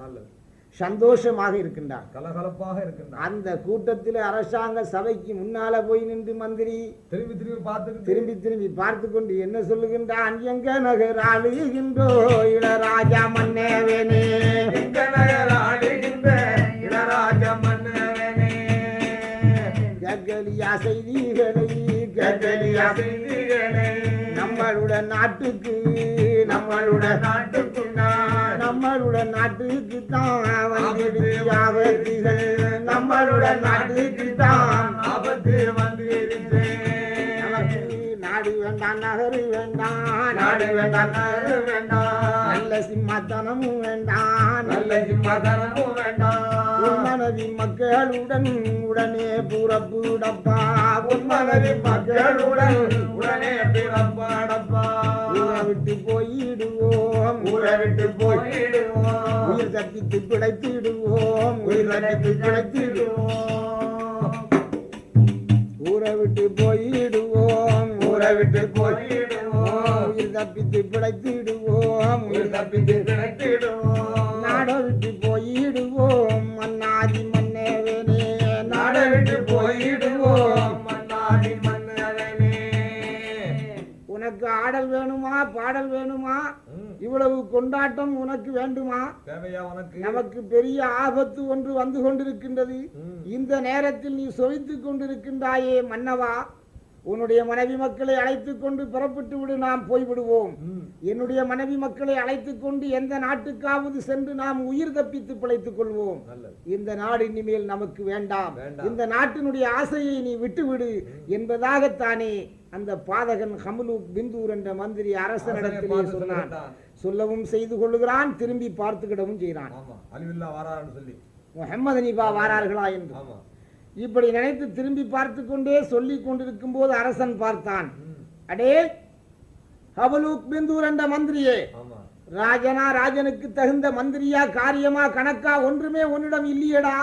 சந்தோஷமாக இருக்கின்றார். கலகலப்பாக இருக்கின்றான் அந்த கூட்டத்தில் அரசாங்க சபைக்கு முன்னால போய் நின்று மந்திரி திரும்பி திரும்பி பார்த்துக்கிட்டு திரும்பி திரும்பி பார்த்து கொண்டு என்ன சொல்லுகின்றான்? எங்க நகர் ஆளுகின்றோ இளராஜா மன்னேவேனே எங்க நகர் இளராஜ மன்னவனே. ககலியா செய்திகளை ககலியா செய்திகளை. நம்மளுடைய நாட்டுக்கு நம்மளுடைய நாட்டுக்குள் நான் நம்மளுடைய நாட்டுக்கு தான் வந்துடுச்சு ஆபத்துகள். நம்மளுடைய நாட்டுக்கு தான் ஆபத்து வந்து நாடு வேண்டாம் நகரு வேண்டாம் நாடு வேண்டாம் நகரு வேண்டாம் நல்ல சிம்மாத்தனமும் வேண்டாம். நல்ல சிம்மாசனமும் வேண்டாம். உன் மனைவி மக்களுடன் உடனே புறப்புடப்பா. உன் மனதி மனைவி மக்களுடன் உடனே பிறப்பாடப்பா. ஊரை விட்டு போயிடுவோம். ஊரை விட்டு போயிடுவோம். உயிர் தப்பித்து பிழைத்திடுவோம். உயிர் தப்பித்து பிழைத்திடுவோம். ஊரை விட்டு போயிடுவோம். விட்டு போயிடுவோம். உயிர் தப்பித்து பிழைத்திடுவோம். உயிர் தப்பித்து பிழைத்திடுவோம். நாடை விட்டு போயிடுவோம். மன்னாதி மன்னேவனே நாடை விட்டு போயிடுவோம். மன்னாடி மன்னரனே உனக்கு ஆடல் வேணுமா? பாடல் வேணுமா? இவ்வளவு கொண்டாட்டம் உனக்கு வேண்டுமா? நமக்கு பெரிய ஆபத்து ஒன்று வந்து கொண்டிருக்கின்றது. இந்த நேரத்தில் நீ சொவித்துக் கொண்டிருக்கின்றாயே மன்னவா? உன்னுடைய மனைவி மக்களை அழைத்துக் கொண்டு புறப்பட்டு விடு நாம் போய்விடுவோம். என்னுடைய மனைவி மக்களை அழைத்துக் கொண்டு எந்த நாட்டுக்காவது சென்று நாம் உயிர் தப்பித்து பிழைத்துக் கொள்வோம். இந்த நாடு இனிமேல் நமக்கு வேண்டாம். இந்த நாட்டினுடைய ஆசையை நீ விட்டுவிடு என்பதாகத்தானே அந்த பாதகன் ஹமுலு பிந்தூர் என்ற மந்திரி அரசனை அரசனிடத்திலே சொன்னான். சொல்லவும் செய்து கொள்ளுகிறான் திரும்பி பார்த்துக்கிடவும் செய்கிறான். முகமது நிபா வாரார்களா என்று. இப்படி நினைத்து திரும்பி பார்த்து கொண்டே சொல்லிக் கொண்டிருக்கும் போது அரசன் பார்த்தான். அடே ஹபலூக் பிந்தூர் என்ற மந்திரியே. ஆமா. ராஜனா ராஜனுக்கு தகுந்த மந்திரியா காரியமா கணக்கா ஒன்றுமே உன்னிடம் இல்லையேடா.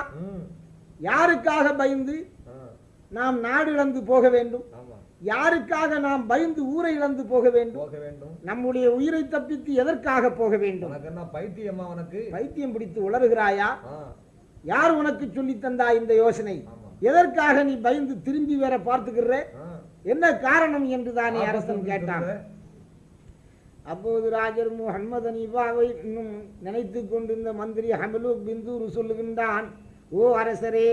யாருக்காக பயந்து நாம் நாடு இழந்து போக வேண்டும்? ஆமா. யாருக்காக நாம் பயந்து ஊரை இழந்து போக வேண்டும்? போக வேண்டும். நம்முடைய உயிரை தப்பித்து எதற்காக போக வேண்டும்? பைத்தியமா உனக்கு? பைத்தியம் பிடித்து உளறுகிறாயா? யார் உனக்கு சொல்லி தந்தா இந்த யோசனை? எதற்காக நீ பயந்து திரும்பி வேற பார்த்துக்கிற? என்ன காரணம் என்று தானே அரசன் கேட்டான். அப்போது ராஜர் முகமது அனீபாவை இன்னும் நினைத்து கொண்டிருந்த மந்திரி ஹமலு பிந்தூர் சொல்லுகின்றான் ஓ அரசரே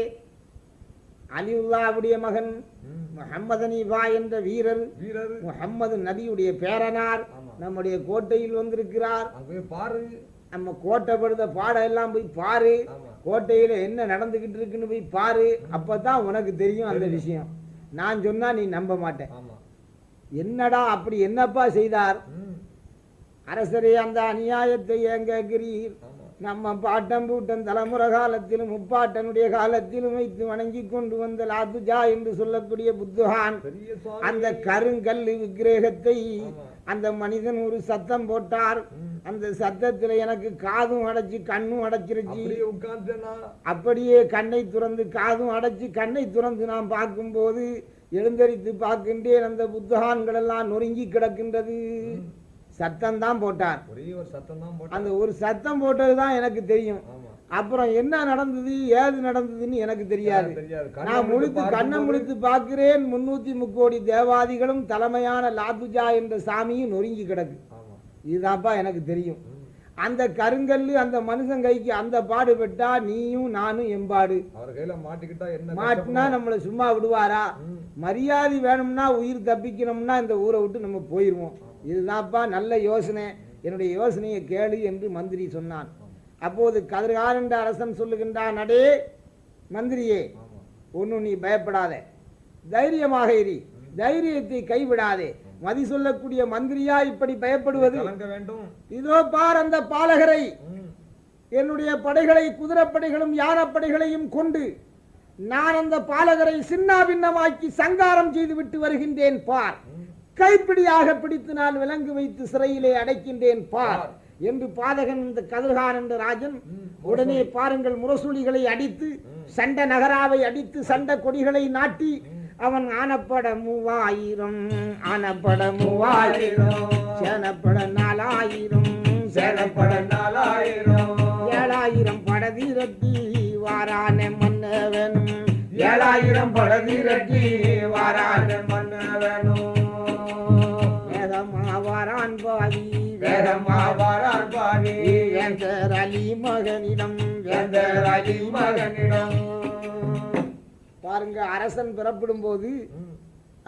அலிவுல்லாவுடைய மகன் ம், முகமது அனீபா என்ற வீரர் வீரர். முகம்மது நபியுடைய பேரனார். நம்முடைய கோட்டையில் வந்திருக்கிறார். அங்க போய் பாரு. நம்ம கோட்டை படுத்த பாடம் எல்லாம் போய் பாரு. கோட்டையில என்ன நடந்துகிட்டு இருக்குன்னு போய் பாரு. அப்பதான் உனக்கு தெரியும் அந்த விஷயம். நான் சொன்னா நீ நம்ப மாட்டேன் என்னடா அப்படி என்னப்பா செய்தார்? அரசரே அந்த அநியாயத்தை ஏன் கேட்கிறீர்? நம்ம பாட்டம் பூட்டம் தலைமுறை காலத்திலும் முப்பாட்டனுடைய காலத்திலும் வைத்து வணங்கி கொண்டு வந்த லாத்துஜா என்று சொல்லக்கூடிய புத்துகான் அந்த கருங்கல் விக்கிரகத்தை. அந்த மனிதன் ஒரு சத்தம் போட்டார். அந்த சத்தத்துல எனக்கு காதும் அடைச்சு கண்ணும் அடைச்சிருச்சு. அப்படியே கண்ணை துறந்து காதும் அடைச்சு கண்ணை துறந்து நாம் பார்க்கும்போது எழுந்தரித்து பார்க்கின்றேன். அந்த புத்தகான்கள் எல்லாம் நொறுங்கி கிடக்கின்றது. சத்தம் தான் போட்டார். ஒரே ஒரு சத்தம் தான் அந்த ஒரு சத்தம் போட்டது தான் எனக்கு தெரியும். அப்புறம் என்ன நடந்தது ஏது நடந்ததுன்னு எனக்கு தெரியாது. நான் முழித்து கண்ணை முழித்து பார்க்கிறேன். முன்னூத்தி முக்கோடி தேவாதிகளும் தலைமையான லாதுஜா என்ற சாமியும் நொறுங்கி கிடக்கு. இதுதான்ப்பா எனக்கு தெரியும். அந்த கருங்கல்லு அந்த மனுஷன் கைக்கு அந்த பாடுபட்டா நீயும் நானும் எம்பாடு அவர் கையில மாட்டிக்கிட்டா என்ன மாட்டினா? நம்மளை சும்மா விடுவாரா. மரியாதை வேணும்னா உயிர் தப்பிக்கணும்னா இந்த ஊரை விட்டு நம்ம போயிடுவோம் இதுதான்ப்பா நல்ல யோசனை. என்னுடைய யோசனையை கேளு என்று மந்திரி சொன்னான். அப்போது கதிர்கார் என்ற அரசன் சொல்லுகின்றான் அடே மந்திரியே ஆமா. ஒன்றும் நீ பயப்படாத. தைரியமாக இரு. தைரியத்தை கைவிடாதே. மதி சொல்லக்கூடிய மந்திரியா இப்படி பயப்படுவது? இதோ பார் அந்த பாலகரை. என்னுடைய படைகளை குதிரைப்படைகளும் யானப்படைகளையும் கொண்டு நான் அந்த பாலகரை சின்னாபின்னமாக்கி சங்காரம் செய்து விட்டு வருகின்றேன் பார். கைப்பிடியாக பிடித்து நான் விலங்கு வைத்து சிறையிலே அடைக்கின்றேன் பார். என்று பாதகன் இந்த கதிர்கான் என்ற ராஜன். உடனே பாருங்கள் முரசொலிகளை அடித்து சண்ட நகராவை அடித்து சண்ட கொடிகளை நாட்டி அவன் ஆனப்பட மூவாயிரம் ஆனப்பட மூவாயிரம் சேனப்பட நாலாயிரம் சேனப்பட நாலாயிரம். ஏழாயிரம் படதிரட்டி வாரான மன்னவன் ஏழாயிரம் படதிரட்டி வாரான மன்ன வேணும் வேதமா வாரான் பாதி வேந்தர் அலி மகனிடம் வேந்தர் அலி மகனிடம் பாருங்க அரசன் பிறப்பிடும் போது.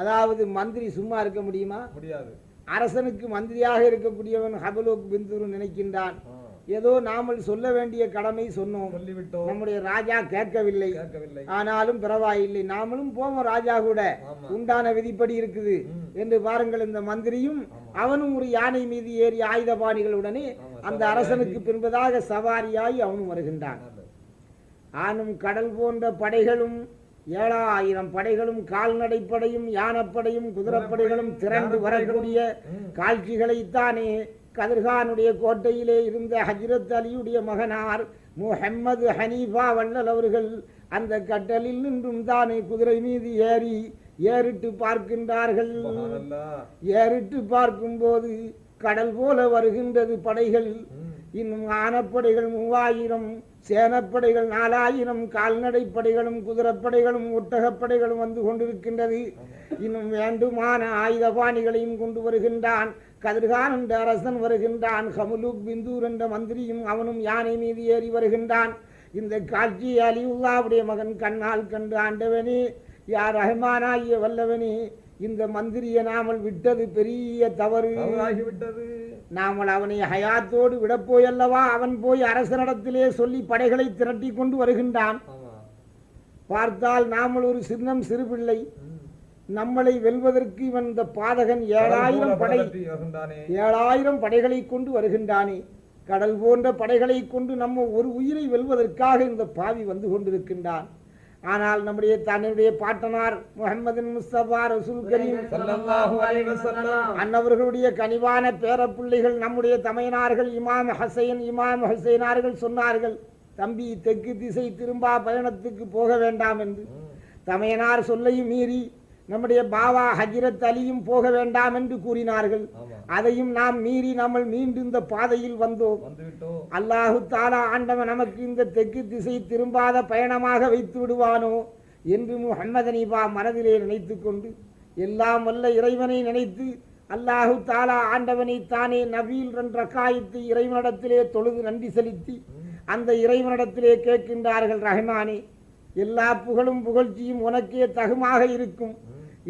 அதாவது மந்திரி சும்மா இருக்க முடியுமா முடியாது அரசனுக்கு மந்திரியாக இருக்கக்கூடியவன் ஹபலோக் பிந்துரு நினைக்கின்றான். ஏதோ நாமல் சொல்ல வேண்டிய கடமை சொன்னோம் சொல்லிவிட்டோம் நம்முடைய ராஜா கேட்கவில்லை கேட்கவில்லை ஆனாலும் பரவாயில்லை நாமளும் போவோம் ராஜா கூட. உண்டான விதிப்படி இருக்குது. என்று பாருங்கள் இந்த மந்திரியும். அவனும் ஒரு யானை மீது ஏறி ஆயுதபாணிகளுடனே அந்த சவாரியாகி. அரசனுக்கு பின்பதாக சவாரியாய் அவனும் வருகின்றான். ஆனும் கடல் போன்ற படைகளும் ஏழாயிரம் படைகளும் கால்நடை படையும் யானப்படையும் குதிரைப்படைகளும் திரண்டு வரக்கூடிய. காட்சிகளைத்தானே கதிர்கானுடைய கோட்டையிலே இருந்த ஹஜ்ரத் அலியுடைய மகனார் முஹம்மது ஹனீஃபா வள்ளல் அவர்கள் அந்த கட்டலில் நின்றும் தானே குதிரை மீது ஏறி ஏறிட்டு பார்க்கின்றார்கள். ஏறிட்டு பார்க்கும்போது கடல் போல வருகின்றது படைகள். இன்னும் ஆனப்படைகள் மூவாயிரம் சேனப்படைகள் நாலாயிரம் கால்நடை படைகளும் குதிரைப்படைகளும் ஒட்டகப்படைகளும் வந்து கொண்டிருக்கின்றது. இன்னும் வேண்டுமான ஆயுதபாணிகளையும் கொண்டு வருகின்றான். கதிர்கான் என்ற அரசன் வருகின்றான். ஹமுலுக் பிந்தூர் என்ற மந்திரியும் அவனும் யானை மீது ஏறி வருகின்றான். இந்த காட்சியை அலிவுல்லாவுடைய மகன் கண்ணால் கண்டு ஆண்டவனே யார் ரஹ்மானாகிய வல்லவனே இந்த மந்திரியை நாமல் விட்டது பெரிய தவறு. தவறாகிவிட்டது. நாமல் அவனை ஹயாத்தோடு விடப்போயல்லவா அவன் போய் அரசனிடத்திலே சொல்லி படைகளை திரட்டி கொண்டு வருகின்றான். பார்த்தால் நாமல் ஒரு சின்னம் சிறுபிள்ளை. நம்மளை வெல்வதற்கு இவன் இந்த பாதகன் ஏழாயிரம் படை. ஏழாயிரம் படைகளை கொண்டு வருகின்றானே கடல் போன்ற படைகளை கொண்டு நம்ம ஒரு உயிரை வெல்வதற்காக இந்த பாவி வந்து கொண்டிருக்கின்றான் ஆனால் நம்முடைய தன்னுடைய பாட்டனார் முகமது முஸ்தபா ரசூல் கரீம். அன்னவர்களுடைய கனிவான பேரப்பிள்ளைகள் நம்முடைய தமையனார்கள் இமாம் ஹசைன் இமாம் ஹுசைனார்கள் சொன்னார்கள் தம்பி தெற்கு திசை திரும்பா பயணத்துக்கு போக வேண்டாம் என்று. தமையனார் சொல்லையும் மீறி நம்முடைய பாவா ஹஜ்ரத் அலியும் போக வேண்டாம் என்று கூறினார்கள். அதையும் நாம் மீறி நம்ம மீண்டும் இந்த பாதையில் வந்தோம். அல்லாஹு தாலா ஆண்டவன் நமக்கு இந்த தெற்கு திசை திரும்பாத பயணமாக வைத்து விடுவானோ என்று முஹம்மது அனீபா மனதிலே நினைத்து கொண்டு எல்லாம் வல்ல இறைவனை நினைத்து அல்லாஹு தாலா ஆண்டவனை தானே நபீல் என்ற காயத்தை இறைவனிடத்திலே தொழுது நன்றி செலுத்தி அந்த இறைவனிடத்திலே கேட்கின்றார்கள் ரஹ்மானே எல்லா புகழும் புகழ்ச்சியும் உனக்கே தகுமாக இருக்கும்.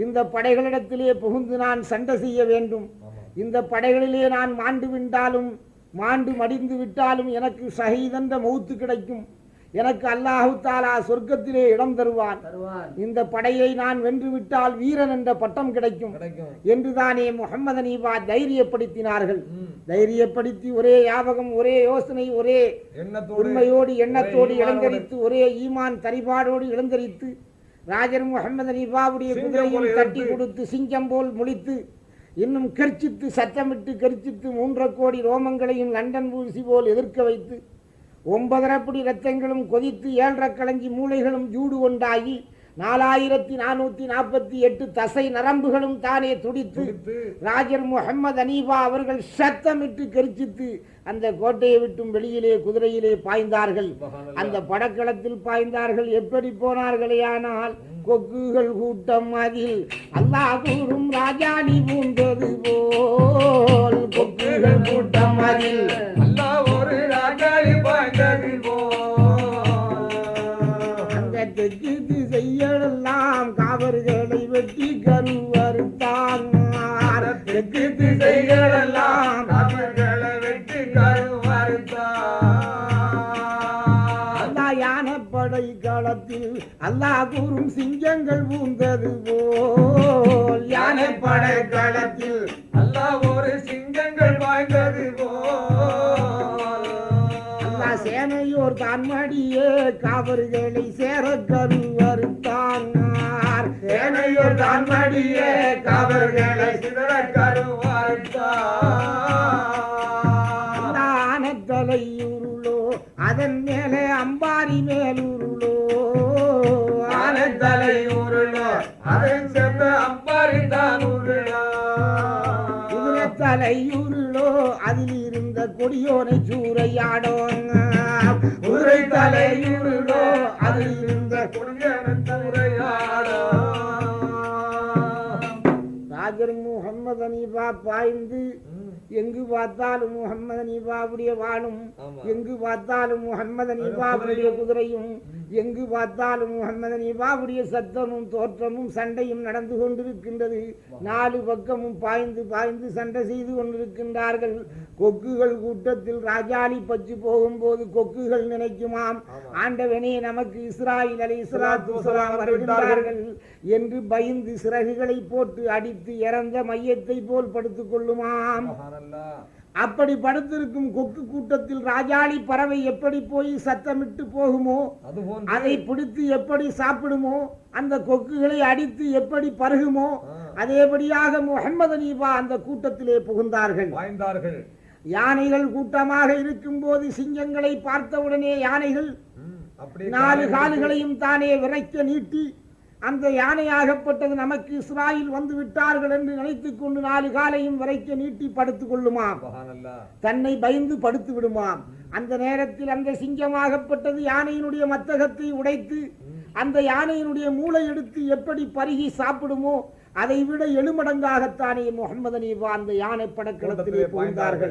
இந்த படைகளிடத்திலே புகுந்து நான் சண்டை செய்ய வேண்டும். இந்த படைகளிலே நான் மாண்டு விட்டாலும் மாண்டு மடிந்து விட்டாலும் எனக்கு ஷஹீதென்ற மௌத்து கிடைக்கும். எனக்கு அல்லாஹு தாலா சொர்க்கத்திலே இடம் தருவான். இந்த படையை நான் வென்று விட்டால் வீரன் என்ற பட்டம் கிடைக்கும். என்றுதானே முகமது அனீபா தைரியப்படுத்தினார்கள். தைரியப்படுத்தி ஒரே ஞாபகம் ஒரே யோசனை ஒரே உண்மையோடு எண்ணத்தோடு. இளந்தரித்து ஒரே ஈமான் தரிபாடோடு இளந்தரித்து ராஜர் முகமது அனீபாவுடைய சிங்கம் குதிரையும் தட்டி. கொடுத்து சிங்கம் போல் முழித்து இன்னும் கர்ச்சித்து சத்தமிட்டு கர்ச்சித்து மூன்றரை கோடி ரோமங்களையும் லண்டன் ஊசி போல் எதிர்க்க வைத்து ஒன்பதரை படி ரத்தங்களும் கொதித்து ஏழரை களஞ்சி மூளைகளும் ஜூடு கொண்டாகி நாலாயிரத்தி நானூத்தி நாற்பத்தி எட்டு தசை நரம்புகளும் தானே துடித்து ராஜர் முகமது அனீபா அவர்கள் சத்தமிட்டு கெரிச்சித்து அந்த கோட்டையை விட்டும் வெளியிலே குதிரையிலே பாய்ந்தார்கள். அந்த படக்களத்தில் பாய்ந்தார்கள். எப்படி போனார்களே ஆனால் கொக்குகள் கூட்டம் அதில். அல்லாஹ் கூறும் ராஜாணி பூண்டது போல் கொக்குகள் கூட்டம் அதில். அல்லாஹ் ஒரு ராஜாளி பாய்ந்தது அந்த அவர்களை வெற்றி கருவர் தான் தெற்கு திசைகளெல்லாம் அவர்களை வெற்றி கருவர் அல்லா யானப்படை களத்தில் அல்லா கூறும் சிங்கங்கள் பூந்தது போல். யானைப்படை களத்தில் அல்லா ஒரு சிங்கங்கள் வாய்ந்தது அல்லா போல். சேனையோர் தான்மடியே காவர்களை சேர கருவறுத்தான் சேனையோர் தான்மடியே காவர்களை சிதற கருவறுத்தார் ஆனத்தலையுருளோ அதன் மேலே அம்பாரி மேலுருளோ ஆனத்தலை உருளோ அதன் சென்ற அம்பாரிதான் உருளோ. குதிரைத்தலையுருளோ அதில் இருந்த கொடியோனை சூறையாடோங்க. குதிரை தலையுருளோ அதில் அதில் இருந்த இருந்த குடியரன் உரையாடோ ராஜர் முகம்மது அனீபா பாய்ந்து எங்கு பார்த்தாலும் முகம்மது அனீபாவுடைய வாளும் ஆமா. எங்கு பார்த்தாலும் முகம்மது அனீபாவுடைய குதிரையும். எங்கு பார்த்தாலும் முகம்மது அனீபாவுடைய சத்தமும் தோற்றமும் சண்டையும் நடந்து கொண்டிருக்கின்றது. நாலு பக்கமும் பாய்ந்து பாய்ந்து சண்டை செய்து கொண்டிருக்கின்றார்கள். கொக்குகள் கூட்டத்தில் ராஜாளி பச்சு போகும்போது கொக்குகள் நினைக்குமாம். ஆண்டவனே நமக்கு இஸ்ராயில் அலை இஸ்லாத்து வஸலாம் வருகின்றார்கள். என்று பயந்து சிறகுகளை போட்டு அடித்து இறந்த மையத்தை போல் படுத்துக் கொள்ளுமாம். அப்படி படுத்திருக்கும் கொக்கு கூட்டத்தில் ராஜாளி பறவை எப்படி போய் சத்தமிட்டு போகுமோ அதை பிடித்து எப்படி சாப்பிடுமோ அந்த கொக்குகளை அடித்து எப்படி பருகுமோ. அதேபடியாக முகம்மது அனீபா அந்த கூட்டத்திலே புகுந்தார்கள் பாய்ந்தார்கள் யானைகள் கூட்டமாக இருக்கும்போது சிங்கங்களை பார்த்தவுடனே யானைகள் நாலு காலை கால்களையும் தானே விரைக்க நீட்டி அந்த யானையாகப்பட்டது நமக்கு இஸ்ராயில் வந்து விட்டார்கள் என்று நினைத்துக் கொண்டு நாலு காலையும் விரைக்க நீட்டி படுத்துக் கொள்ளுமாம். தன்னை பயந்து படுத்து விடுமாம். அந்த நேரத்தில் அந்த சிங்கமாகப்பட்டது யானையினுடைய மத்தகத்தை உடைத்து அந்த யானையினுடைய மூளை எடுத்து எப்படி பருகி சாப்பிடுமோ அதை விட எழுமடங்காகத்தானே முகமது அனீபா அந்த யானை படக்களத்திலே கூட்டத்திலே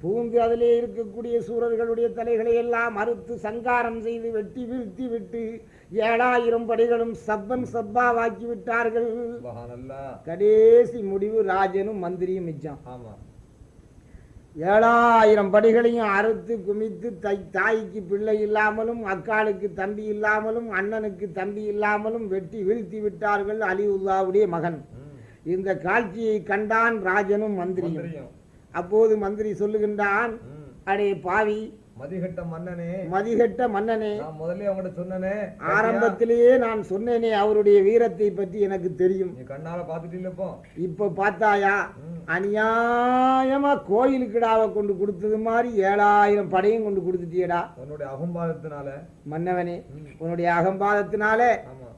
புகுந்து அதிலே இருக்கக்கூடிய சூரர்களுடைய தலைகளை எல்லாம் அறுத்து சங்காரம் செய்து வெட்டி வீழ்த்தி விட்டு ஏழாயிரம் படிகளும் சப்பன் சப்பாவாக்கி விட்டார்கள். சுபஹானல்லாஹ். கடைசி முடிவு ராஜனும் மந்திரியும் மிச்சம். ஆமா. ஏழாயிரம் படிகளையும் அறுத்து குமித்து தை தாய்க்கு பிள்ளை இல்லாமலும் அக்காளுக்கு தம்பி இல்லாமலும் அண்ணனுக்கு தம்பி இல்லாமலும் வெட்டி வீழ்த்தி விட்டார்கள் அலிவுல்லாவுடைய மகன். இந்த காட்சியை கண்டான் ராஜனும் மந்திரியும். அப்போது மந்திரி சொல்லுகின்றான் அடே பாவி மதிகட்ட மன்னனே மதிகட்ட மன்னனே நான் முதல்ல உங்கள்ட்ட சொன்னனே ஆரம்பத்திலேயே நான் சொன்னேனே அவருடைய வீரத்தை பற்றி எனக்கு தெரியும். நீ கண்ணால பாத்துட்டீங்க இப்போ இப்ப பார்த்தாயா. அநியாயமா கோயிலுக்கிடாவை கொண்டு கொடுத்தது மாதிரி ஏழாயிரம் படையும் கொண்டு கொடுத்துட்டியடா. உன்னுடைய அகம்பாதத்தினால. மன்னவனே. உன்னுடைய அகம்பாதத்தினால ஆமா.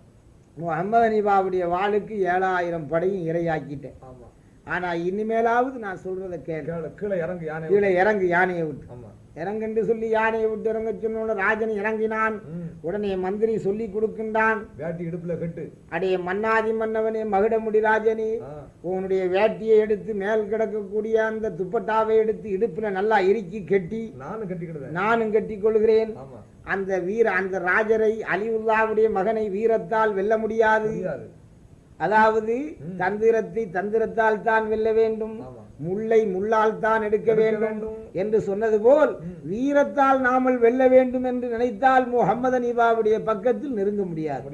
முகமது அனிபாவுடைய வாளுக்கு ஏழாயிரம் படையும் இரையாக்கிட்டேன். ஆமா. ஆனா இனிமேலாவது நான் சொல்றத கேளு. கீழே இறங்கு யானை கீழே இறங்கு யானையை விட்டு. ஆமா. இறங்குன்னு சொல்லி யானையை விட்டு இறங்க சொன்ன ராஜன் இறங்கினான். உடனே மந்திரி சொல்லி கொடுக்கின்றான். வேட்டி இடுப்புல கட்டு. அடே மன்னாதி மன்னவனே மகுடமுடி ராஜனே உன்னுடைய வேட்டியை எடுத்து மேல் கிடக்கக்கூடிய அந்த துப்பட்டாவை எடுத்து இடுப்புல நல்லா இறுக்கி கட்டி நானும் கட்டிக்கிடுவேன். நானும் கட்டி கொள்கிறேன். அந்த வீர அந்த ராஜரை அலிவுல்லாவுடைய மகனை வீரத்தால் வெல்ல முடியாது. அதாவது. தந்திரத்தை தந்திரத்தால் தான் வெல்ல வேண்டும் முல்லை முள்ளால் தான் எடுக்க வேண்டும். என்று சொன்னது போல். வீரத்தால் நாமல் வெல்ல வேண்டும் என்று நினைத்தால் முகமது அனிபாவுடைய பக்கத்தில் நெருங்க முடியாது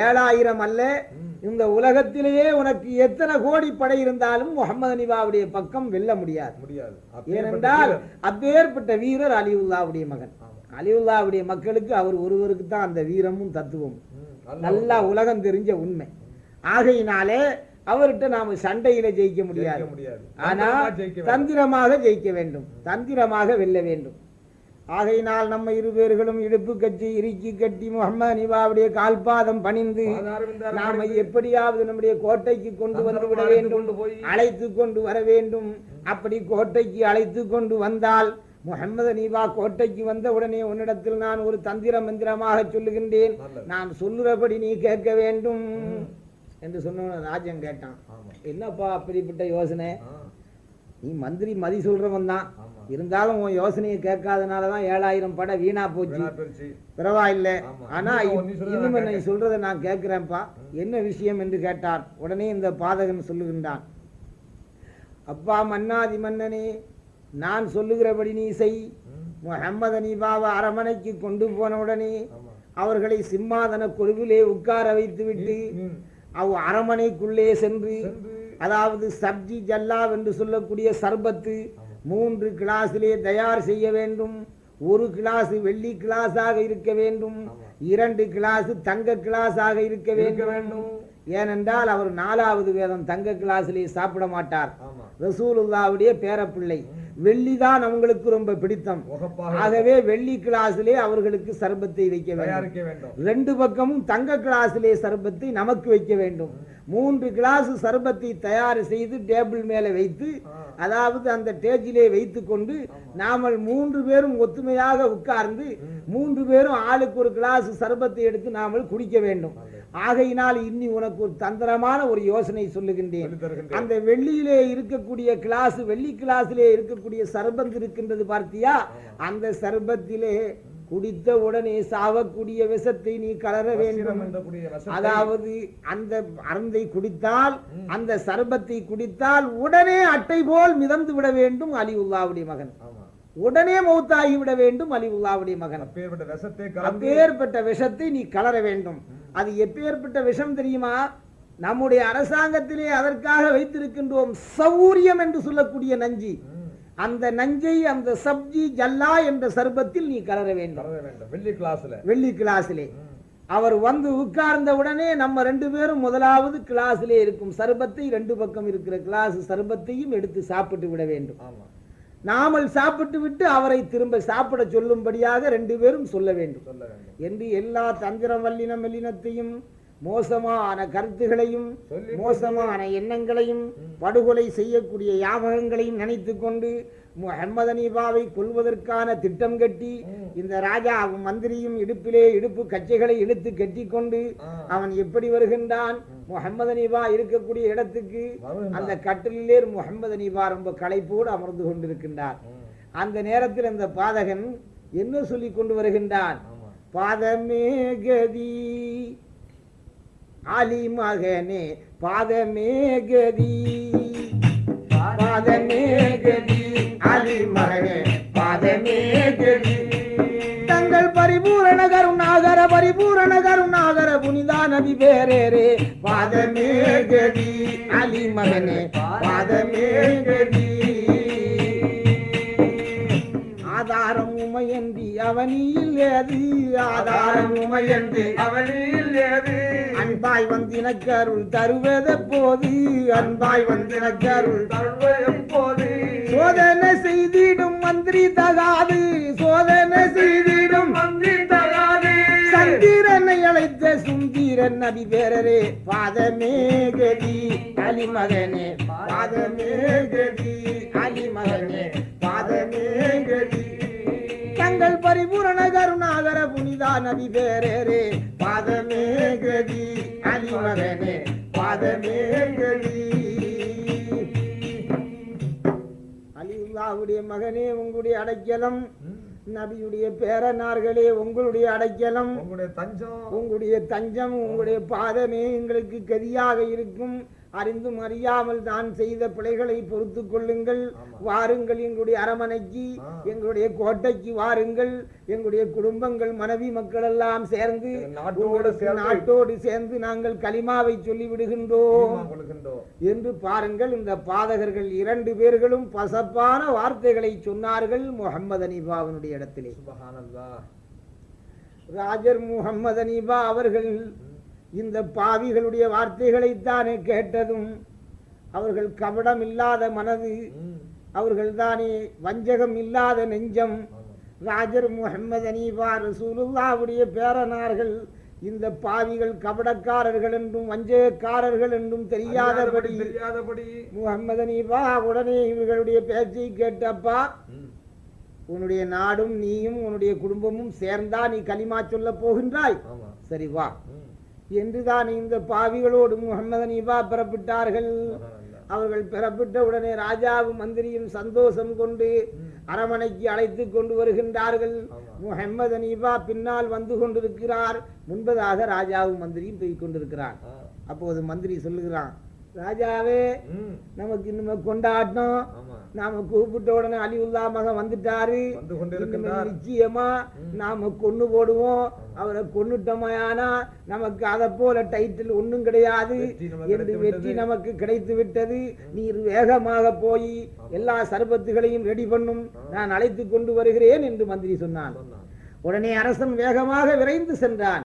ஏழாயிரம் அல்ல. இந்த உலகத்திலேயே உனக்கு எத்தனை கோடி படை இருந்தாலும் முகமது அனிபாவுடைய பக்கம் வெல்ல முடியாது முடியாது ஏனென்றால். அப்பேற்பட்ட வீரர் அலிவுல்லாவுடைய மகன். அலிவுல்லாவுடைய மக்களுக்கு அவர் ஒருவருக்கு தான் அந்த வீரமும் தத்துவமும் ம், நல்ல நல்லா உலகம் தெரிஞ்ச உண்மை ஆகையினாலே அவர்கிட்ட நாம சண்டையில ஜெயிக்க முடியாது. ஆனா. தந்திரமாக ஜெயிக்க வேண்டும். தந்திரமாக வெல்ல வேண்டும். ஆகையினால் நம்ம இரு பேர்களும் இடுப்பு கட்டி இறுக்கி கட்டி முகமது நிவாவுடைய கால்பாதம் பணிந்து நாம எப்படியாவது நம்முடைய கோட்டைக்கு கொண்டு வந்து விட வேண்டும். அழைத்து கொண்டு வர வேண்டும். அப்படி கோட்டைக்கு அழைத்து கொண்டு வந்தால் முகமது நீவா கோட்டைக்கு வந்த உடனே உன்னிடத்தில் நான் ஒரு தந்திர மந்திரமாக சொல்லுகின்றேன். நான் சொல்லுறபடி நீ கேட்க வேண்டும். என்று சொன்ன ராஜன் கேட்டான். என்னப்பா அப்படிப்பட்ட யோசனை? நீ மந்திரி மதி சொல்றவன் தான். இருந்தாலும் உன் யோசனையை கேட்காதனால தான் ஏழாயிரம் படம் வீணா போச்சு. பரவாயில்ல. ஆனா இன்னும் நீ சொல்றதை நான் கேட்கிறேன்ப்பா. என்ன விஷயம் என்று கேட்டார். உடனே இந்த பாதகன் சொல்லுகின்றான். அப்பா மன்னாதி மன்னனே நான் சொல்லுகிறபடி நீ செய். முகம்மது அனிபாவை அரமனைக்கு கொண்டு போன உடனே அவர்களை சிம்மாதன கொழுவிலே உட்கார வைத்துவிட்டு ம், அவ் அரமனைக்குள்ளே சென்று அதாவது சப்ஜி ஜல்லாவ் என்று சொல்லக்கூடிய சர்பத்து. மூன்று கிளாஸிலே தயார் செய்ய வேண்டும். ஒரு கிளாஸ் வெள்ளி கிளாஸாக இருக்க வேண்டும். இரண்டு கிளாஸ் தங்க கிளாஸாக இருக்க வேண்டும். ஏனென்றால் அவர் நாலாவது வேதம் தங்க கிளாஸிலே சாப்பிட மாட்டார். ரசூலுல்லாவுடைய பேரப்பிள்ளை. வெள்ளிதான் அவங்களுக்கு ரொம்ப பிடித்தம். ஆகவே வெள்ளி கிளாஸிலே அவர்களுக்கு சர்பத்தை வைக்க வேண்டும். ரெண்டு பக்கமும் தங்க கிளாஸிலே சர்பத்தை நமக்கு வைக்க வேண்டும். மூன்று கிளாஸ் சர்பத்தை தயார் செய்து டேபிள் மேலே வைத்து அதாவது அந்த டேஜிலே வைத்து கொண்டு நாமல் மூன்று பேரும் ஒத்துமையாக உட்கார்ந்து மூன்று பேரும் ஆளுக்கு ஒரு கிளாஸ் சர்பத்தை எடுத்து நாமல் குடிக்க வேண்டும். ஆகையினால் இன்னி உனக்கு ஒரு தந்திரமான ஒரு யோசனை சொல்லுகின்றேன். அந்த வெள்ளியிலே இருக்கக்கூடிய கிளாஸ் வெள்ளி கிளாஸிலே இருக்கக்கூடிய சர்பத் இருக்கின்றது பார்த்தியா? அந்த சர்பத்திலே குடித்த உடனே சாவக்கூடிய விஷத்தை நீ கலர வேண்டும். அதாவது அந்த அருந்தை குடித்தால் அந்த சர்பத்தை குடித்தால் உடனே அட்டை போல் மிதந்து விட வேண்டும் அலிவுல்லாவுடைய மகன். உடனே மௌத்தாகி விட வேண்டும் அலிவுல்லாவுடைய மகன் அப்பேற்பட்ட விஷத்தை நீ கலர வேண்டும். அது எப்பேற்பட்ட விஷம் தெரியுமா? நம்முடைய அரசாங்கத்திலே அதற்காக வைத்திருக்கின்றோம் சௌரியம் என்று சொல்லக்கூடிய நஞ்சு. அந்த நஞ்சை அந்த சப்ஜி ஜல்லா என்ற சர்பத்தில் நீ கலர வேண்டும். கலர வேண்டும். வெள்ளி கிளாஸ்ல. வெள்ளி கிளாஸிலே. அவர் வந்து உட்கார்ந்த உடனே நம்ம ரெண்டு பேரும் முதலாவது கிளாஸிலே இருக்கும். சர்பத்தை ரெண்டு பக்கம் இருக்கிற கிளாஸ் சர்பத்தையும் எடுத்து சாப்பிட்டு விட வேண்டும். ஆமா. நாமல் சாப்பிட்டு விட்டு அவரை திரும்ப சாப்பிட சொல்லும்படியாக ரெண்டு பேரும் சொல்ல வேண்டும். சொல்ல வேண்டும். என்று எல்லா தந்திரம் வல்லின மெல்லினத்தையும் மோசமான கருத்துகளையும் மோசமான எண்ணங்களையும் படுகொலை செய்யக்கூடிய யாபகங்களையும் நினைத்து கொண்டு முகமது அனீபாவை கொல்வதற்கான திட்டம் கட்டி இந்த ராஜா மந்திரியும் இடுப்பிலே இடுப்பு கச்சைகளை இழுத்து கட்டி கொண்டு. அவன் எப்படி வருகின்றான்? முகமது அனீபா இருக்கக்கூடிய இடத்துக்கு. அந்த கட்டிலே முகமது அனீபா ரொம்ப களைப்போடு அமர்ந்து கொண்டிருக்கின்றார். அந்த நேரத்தில் அந்த பாதகன் என்ன சொல்லி கொண்டு வருகின்றான்? பாதமே கதி அலி மகனே பாதமே கதி பாதமே கதி. அலி மகனே பாதமே கதி தங்கள் பரிபூரண கருணாகர பரிபூரண கருணாகர புனிதா நபி பேரேரே பாதமே கதி அலி மகனே பாதமே கதி ஆதாரம் உமையன்றி அவனியில் ஏது? ஆதாரம் உமையன்றி அவளில் ஏது? அன்பாய் வந்தினக்கு அருள் தருவத போது அன்பாய் வந்தினக்கு அருள் தருவ எப்போது சோதனை செய்திடும் மந்திரி தகாது. சோதனை செய்திடும் மந்திரி தகாது. சந்திரனை அழைத்த சுந்தீரன் நபி பேரரே பாதமே கதி அலிமகனே பாதமே கதி அலிமகனே பாதமே கதி. தங்கள் பரிபூரண கருணாகர புனிதா நபி பேரரே பாதமே கதி அலிமகனே பாதமே கதி. அலிவுல்லாவுடைய மகனே உங்களுடைய அடைக்கலம். நபியுடைய பேரனார்களே உங்களுடைய அடைக்கலம். உங்களுடைய தஞ்சம். உங்களுடைய தஞ்சம் உங்களுடைய பாதமே எங்களுக்கு கதியாக இருக்கும். அறிந்தும் அறியாமல் தான் செய்த பிழைகளை பொறுத்து கொள்ளுங்கள். வாருங்கள் எங்களுடைய அரமனைக்கு. எங்களுடைய கோட்டைக்கு வாருங்கள். எங்களுடைய குடும்பங்கள் மனைவி மக்கள் எல்லாம் சேர்ந்து நாட்டோடு சேர்ந்து நாங்கள் கலிமாவை சொல்லி விடுகின்றோம். என்று பாருங்கள் இந்த பாதகர்கள் இரண்டு பேர்களும் பசப்பான வார்த்தைகளை சொன்னார்கள் முகம்மது அனிபாவினுடைய இடத்திலே. ராஜர் முகம்மது அனீபா அவர்கள் இந்த பாவிகளுடைய வார்த்தைகளைத்தானே கேட்டதும் அவர்கள் கபடம் இல்லாத மனது அவர்கள் தானே வஞ்சகம் இல்லாத நெஞ்சம். ராஜர் முகமது அனீபா ரசூலுல்லாவுடைய பேரனார்கள் இந்த பாவிகள் கபடக்காரர்கள் என்றும் வஞ்சகக்காரர்கள் என்றும் தெரியாதபடி தெரியாதபடி முகமது அனீபா உடனே இவர்களுடைய பேச்சை கேட்டப்பா. உன்னுடைய நாடும் நீயும் உன்னுடைய குடும்பமும் சேர்ந்தா நீ கலிமா சொல்ல போகின்றாய் சரி வா. என்றுதான் இந்த பாவிகளோடு முகமது அனீபா பெறப்பட்டார்கள். அவர்கள் பெறப்பட்ட உடனே ராஜாவும் மந்திரியும் சந்தோஷம் கொண்டு. அரமனைக்கு அழைத்து கொண்டு வருகின்றார்கள். முஹம்மது அனீபா பின்னால் வந்து கொண்டிருக்கிறார் முன்பதாக ராஜாவும் மந்திரியும் போய் கொண்டிருக்கிறார். அப்போது மந்திரி சொல்லுகிறான் ராஜாவே. நமக்கு இனிமே கொண்டாட்டம் நாம கூப்பிட்ட உடனே அலிவுல்லா மகன் வந்துட்டாரு. கொண்டு. நிச்சயமா நாம கொன்னு போடுவோம். அவரை கொன்னுட்டோமையானா நமக்கு அதை போல டைட்டில் ஒண்ணும் கிடையாது. என்று வெற்றி. நமக்கு கிடைத்து விட்டது. நீர் வேகமாக போய் எல்லா சர்பத்துகளையும் ரெடி பண்ணும். நான் அழைத்து கொண்டு வருகிறேன் என்று மந்திரி சொன்னான். உடனே அரசன் வேகமாக விரைந்து சென்றான்.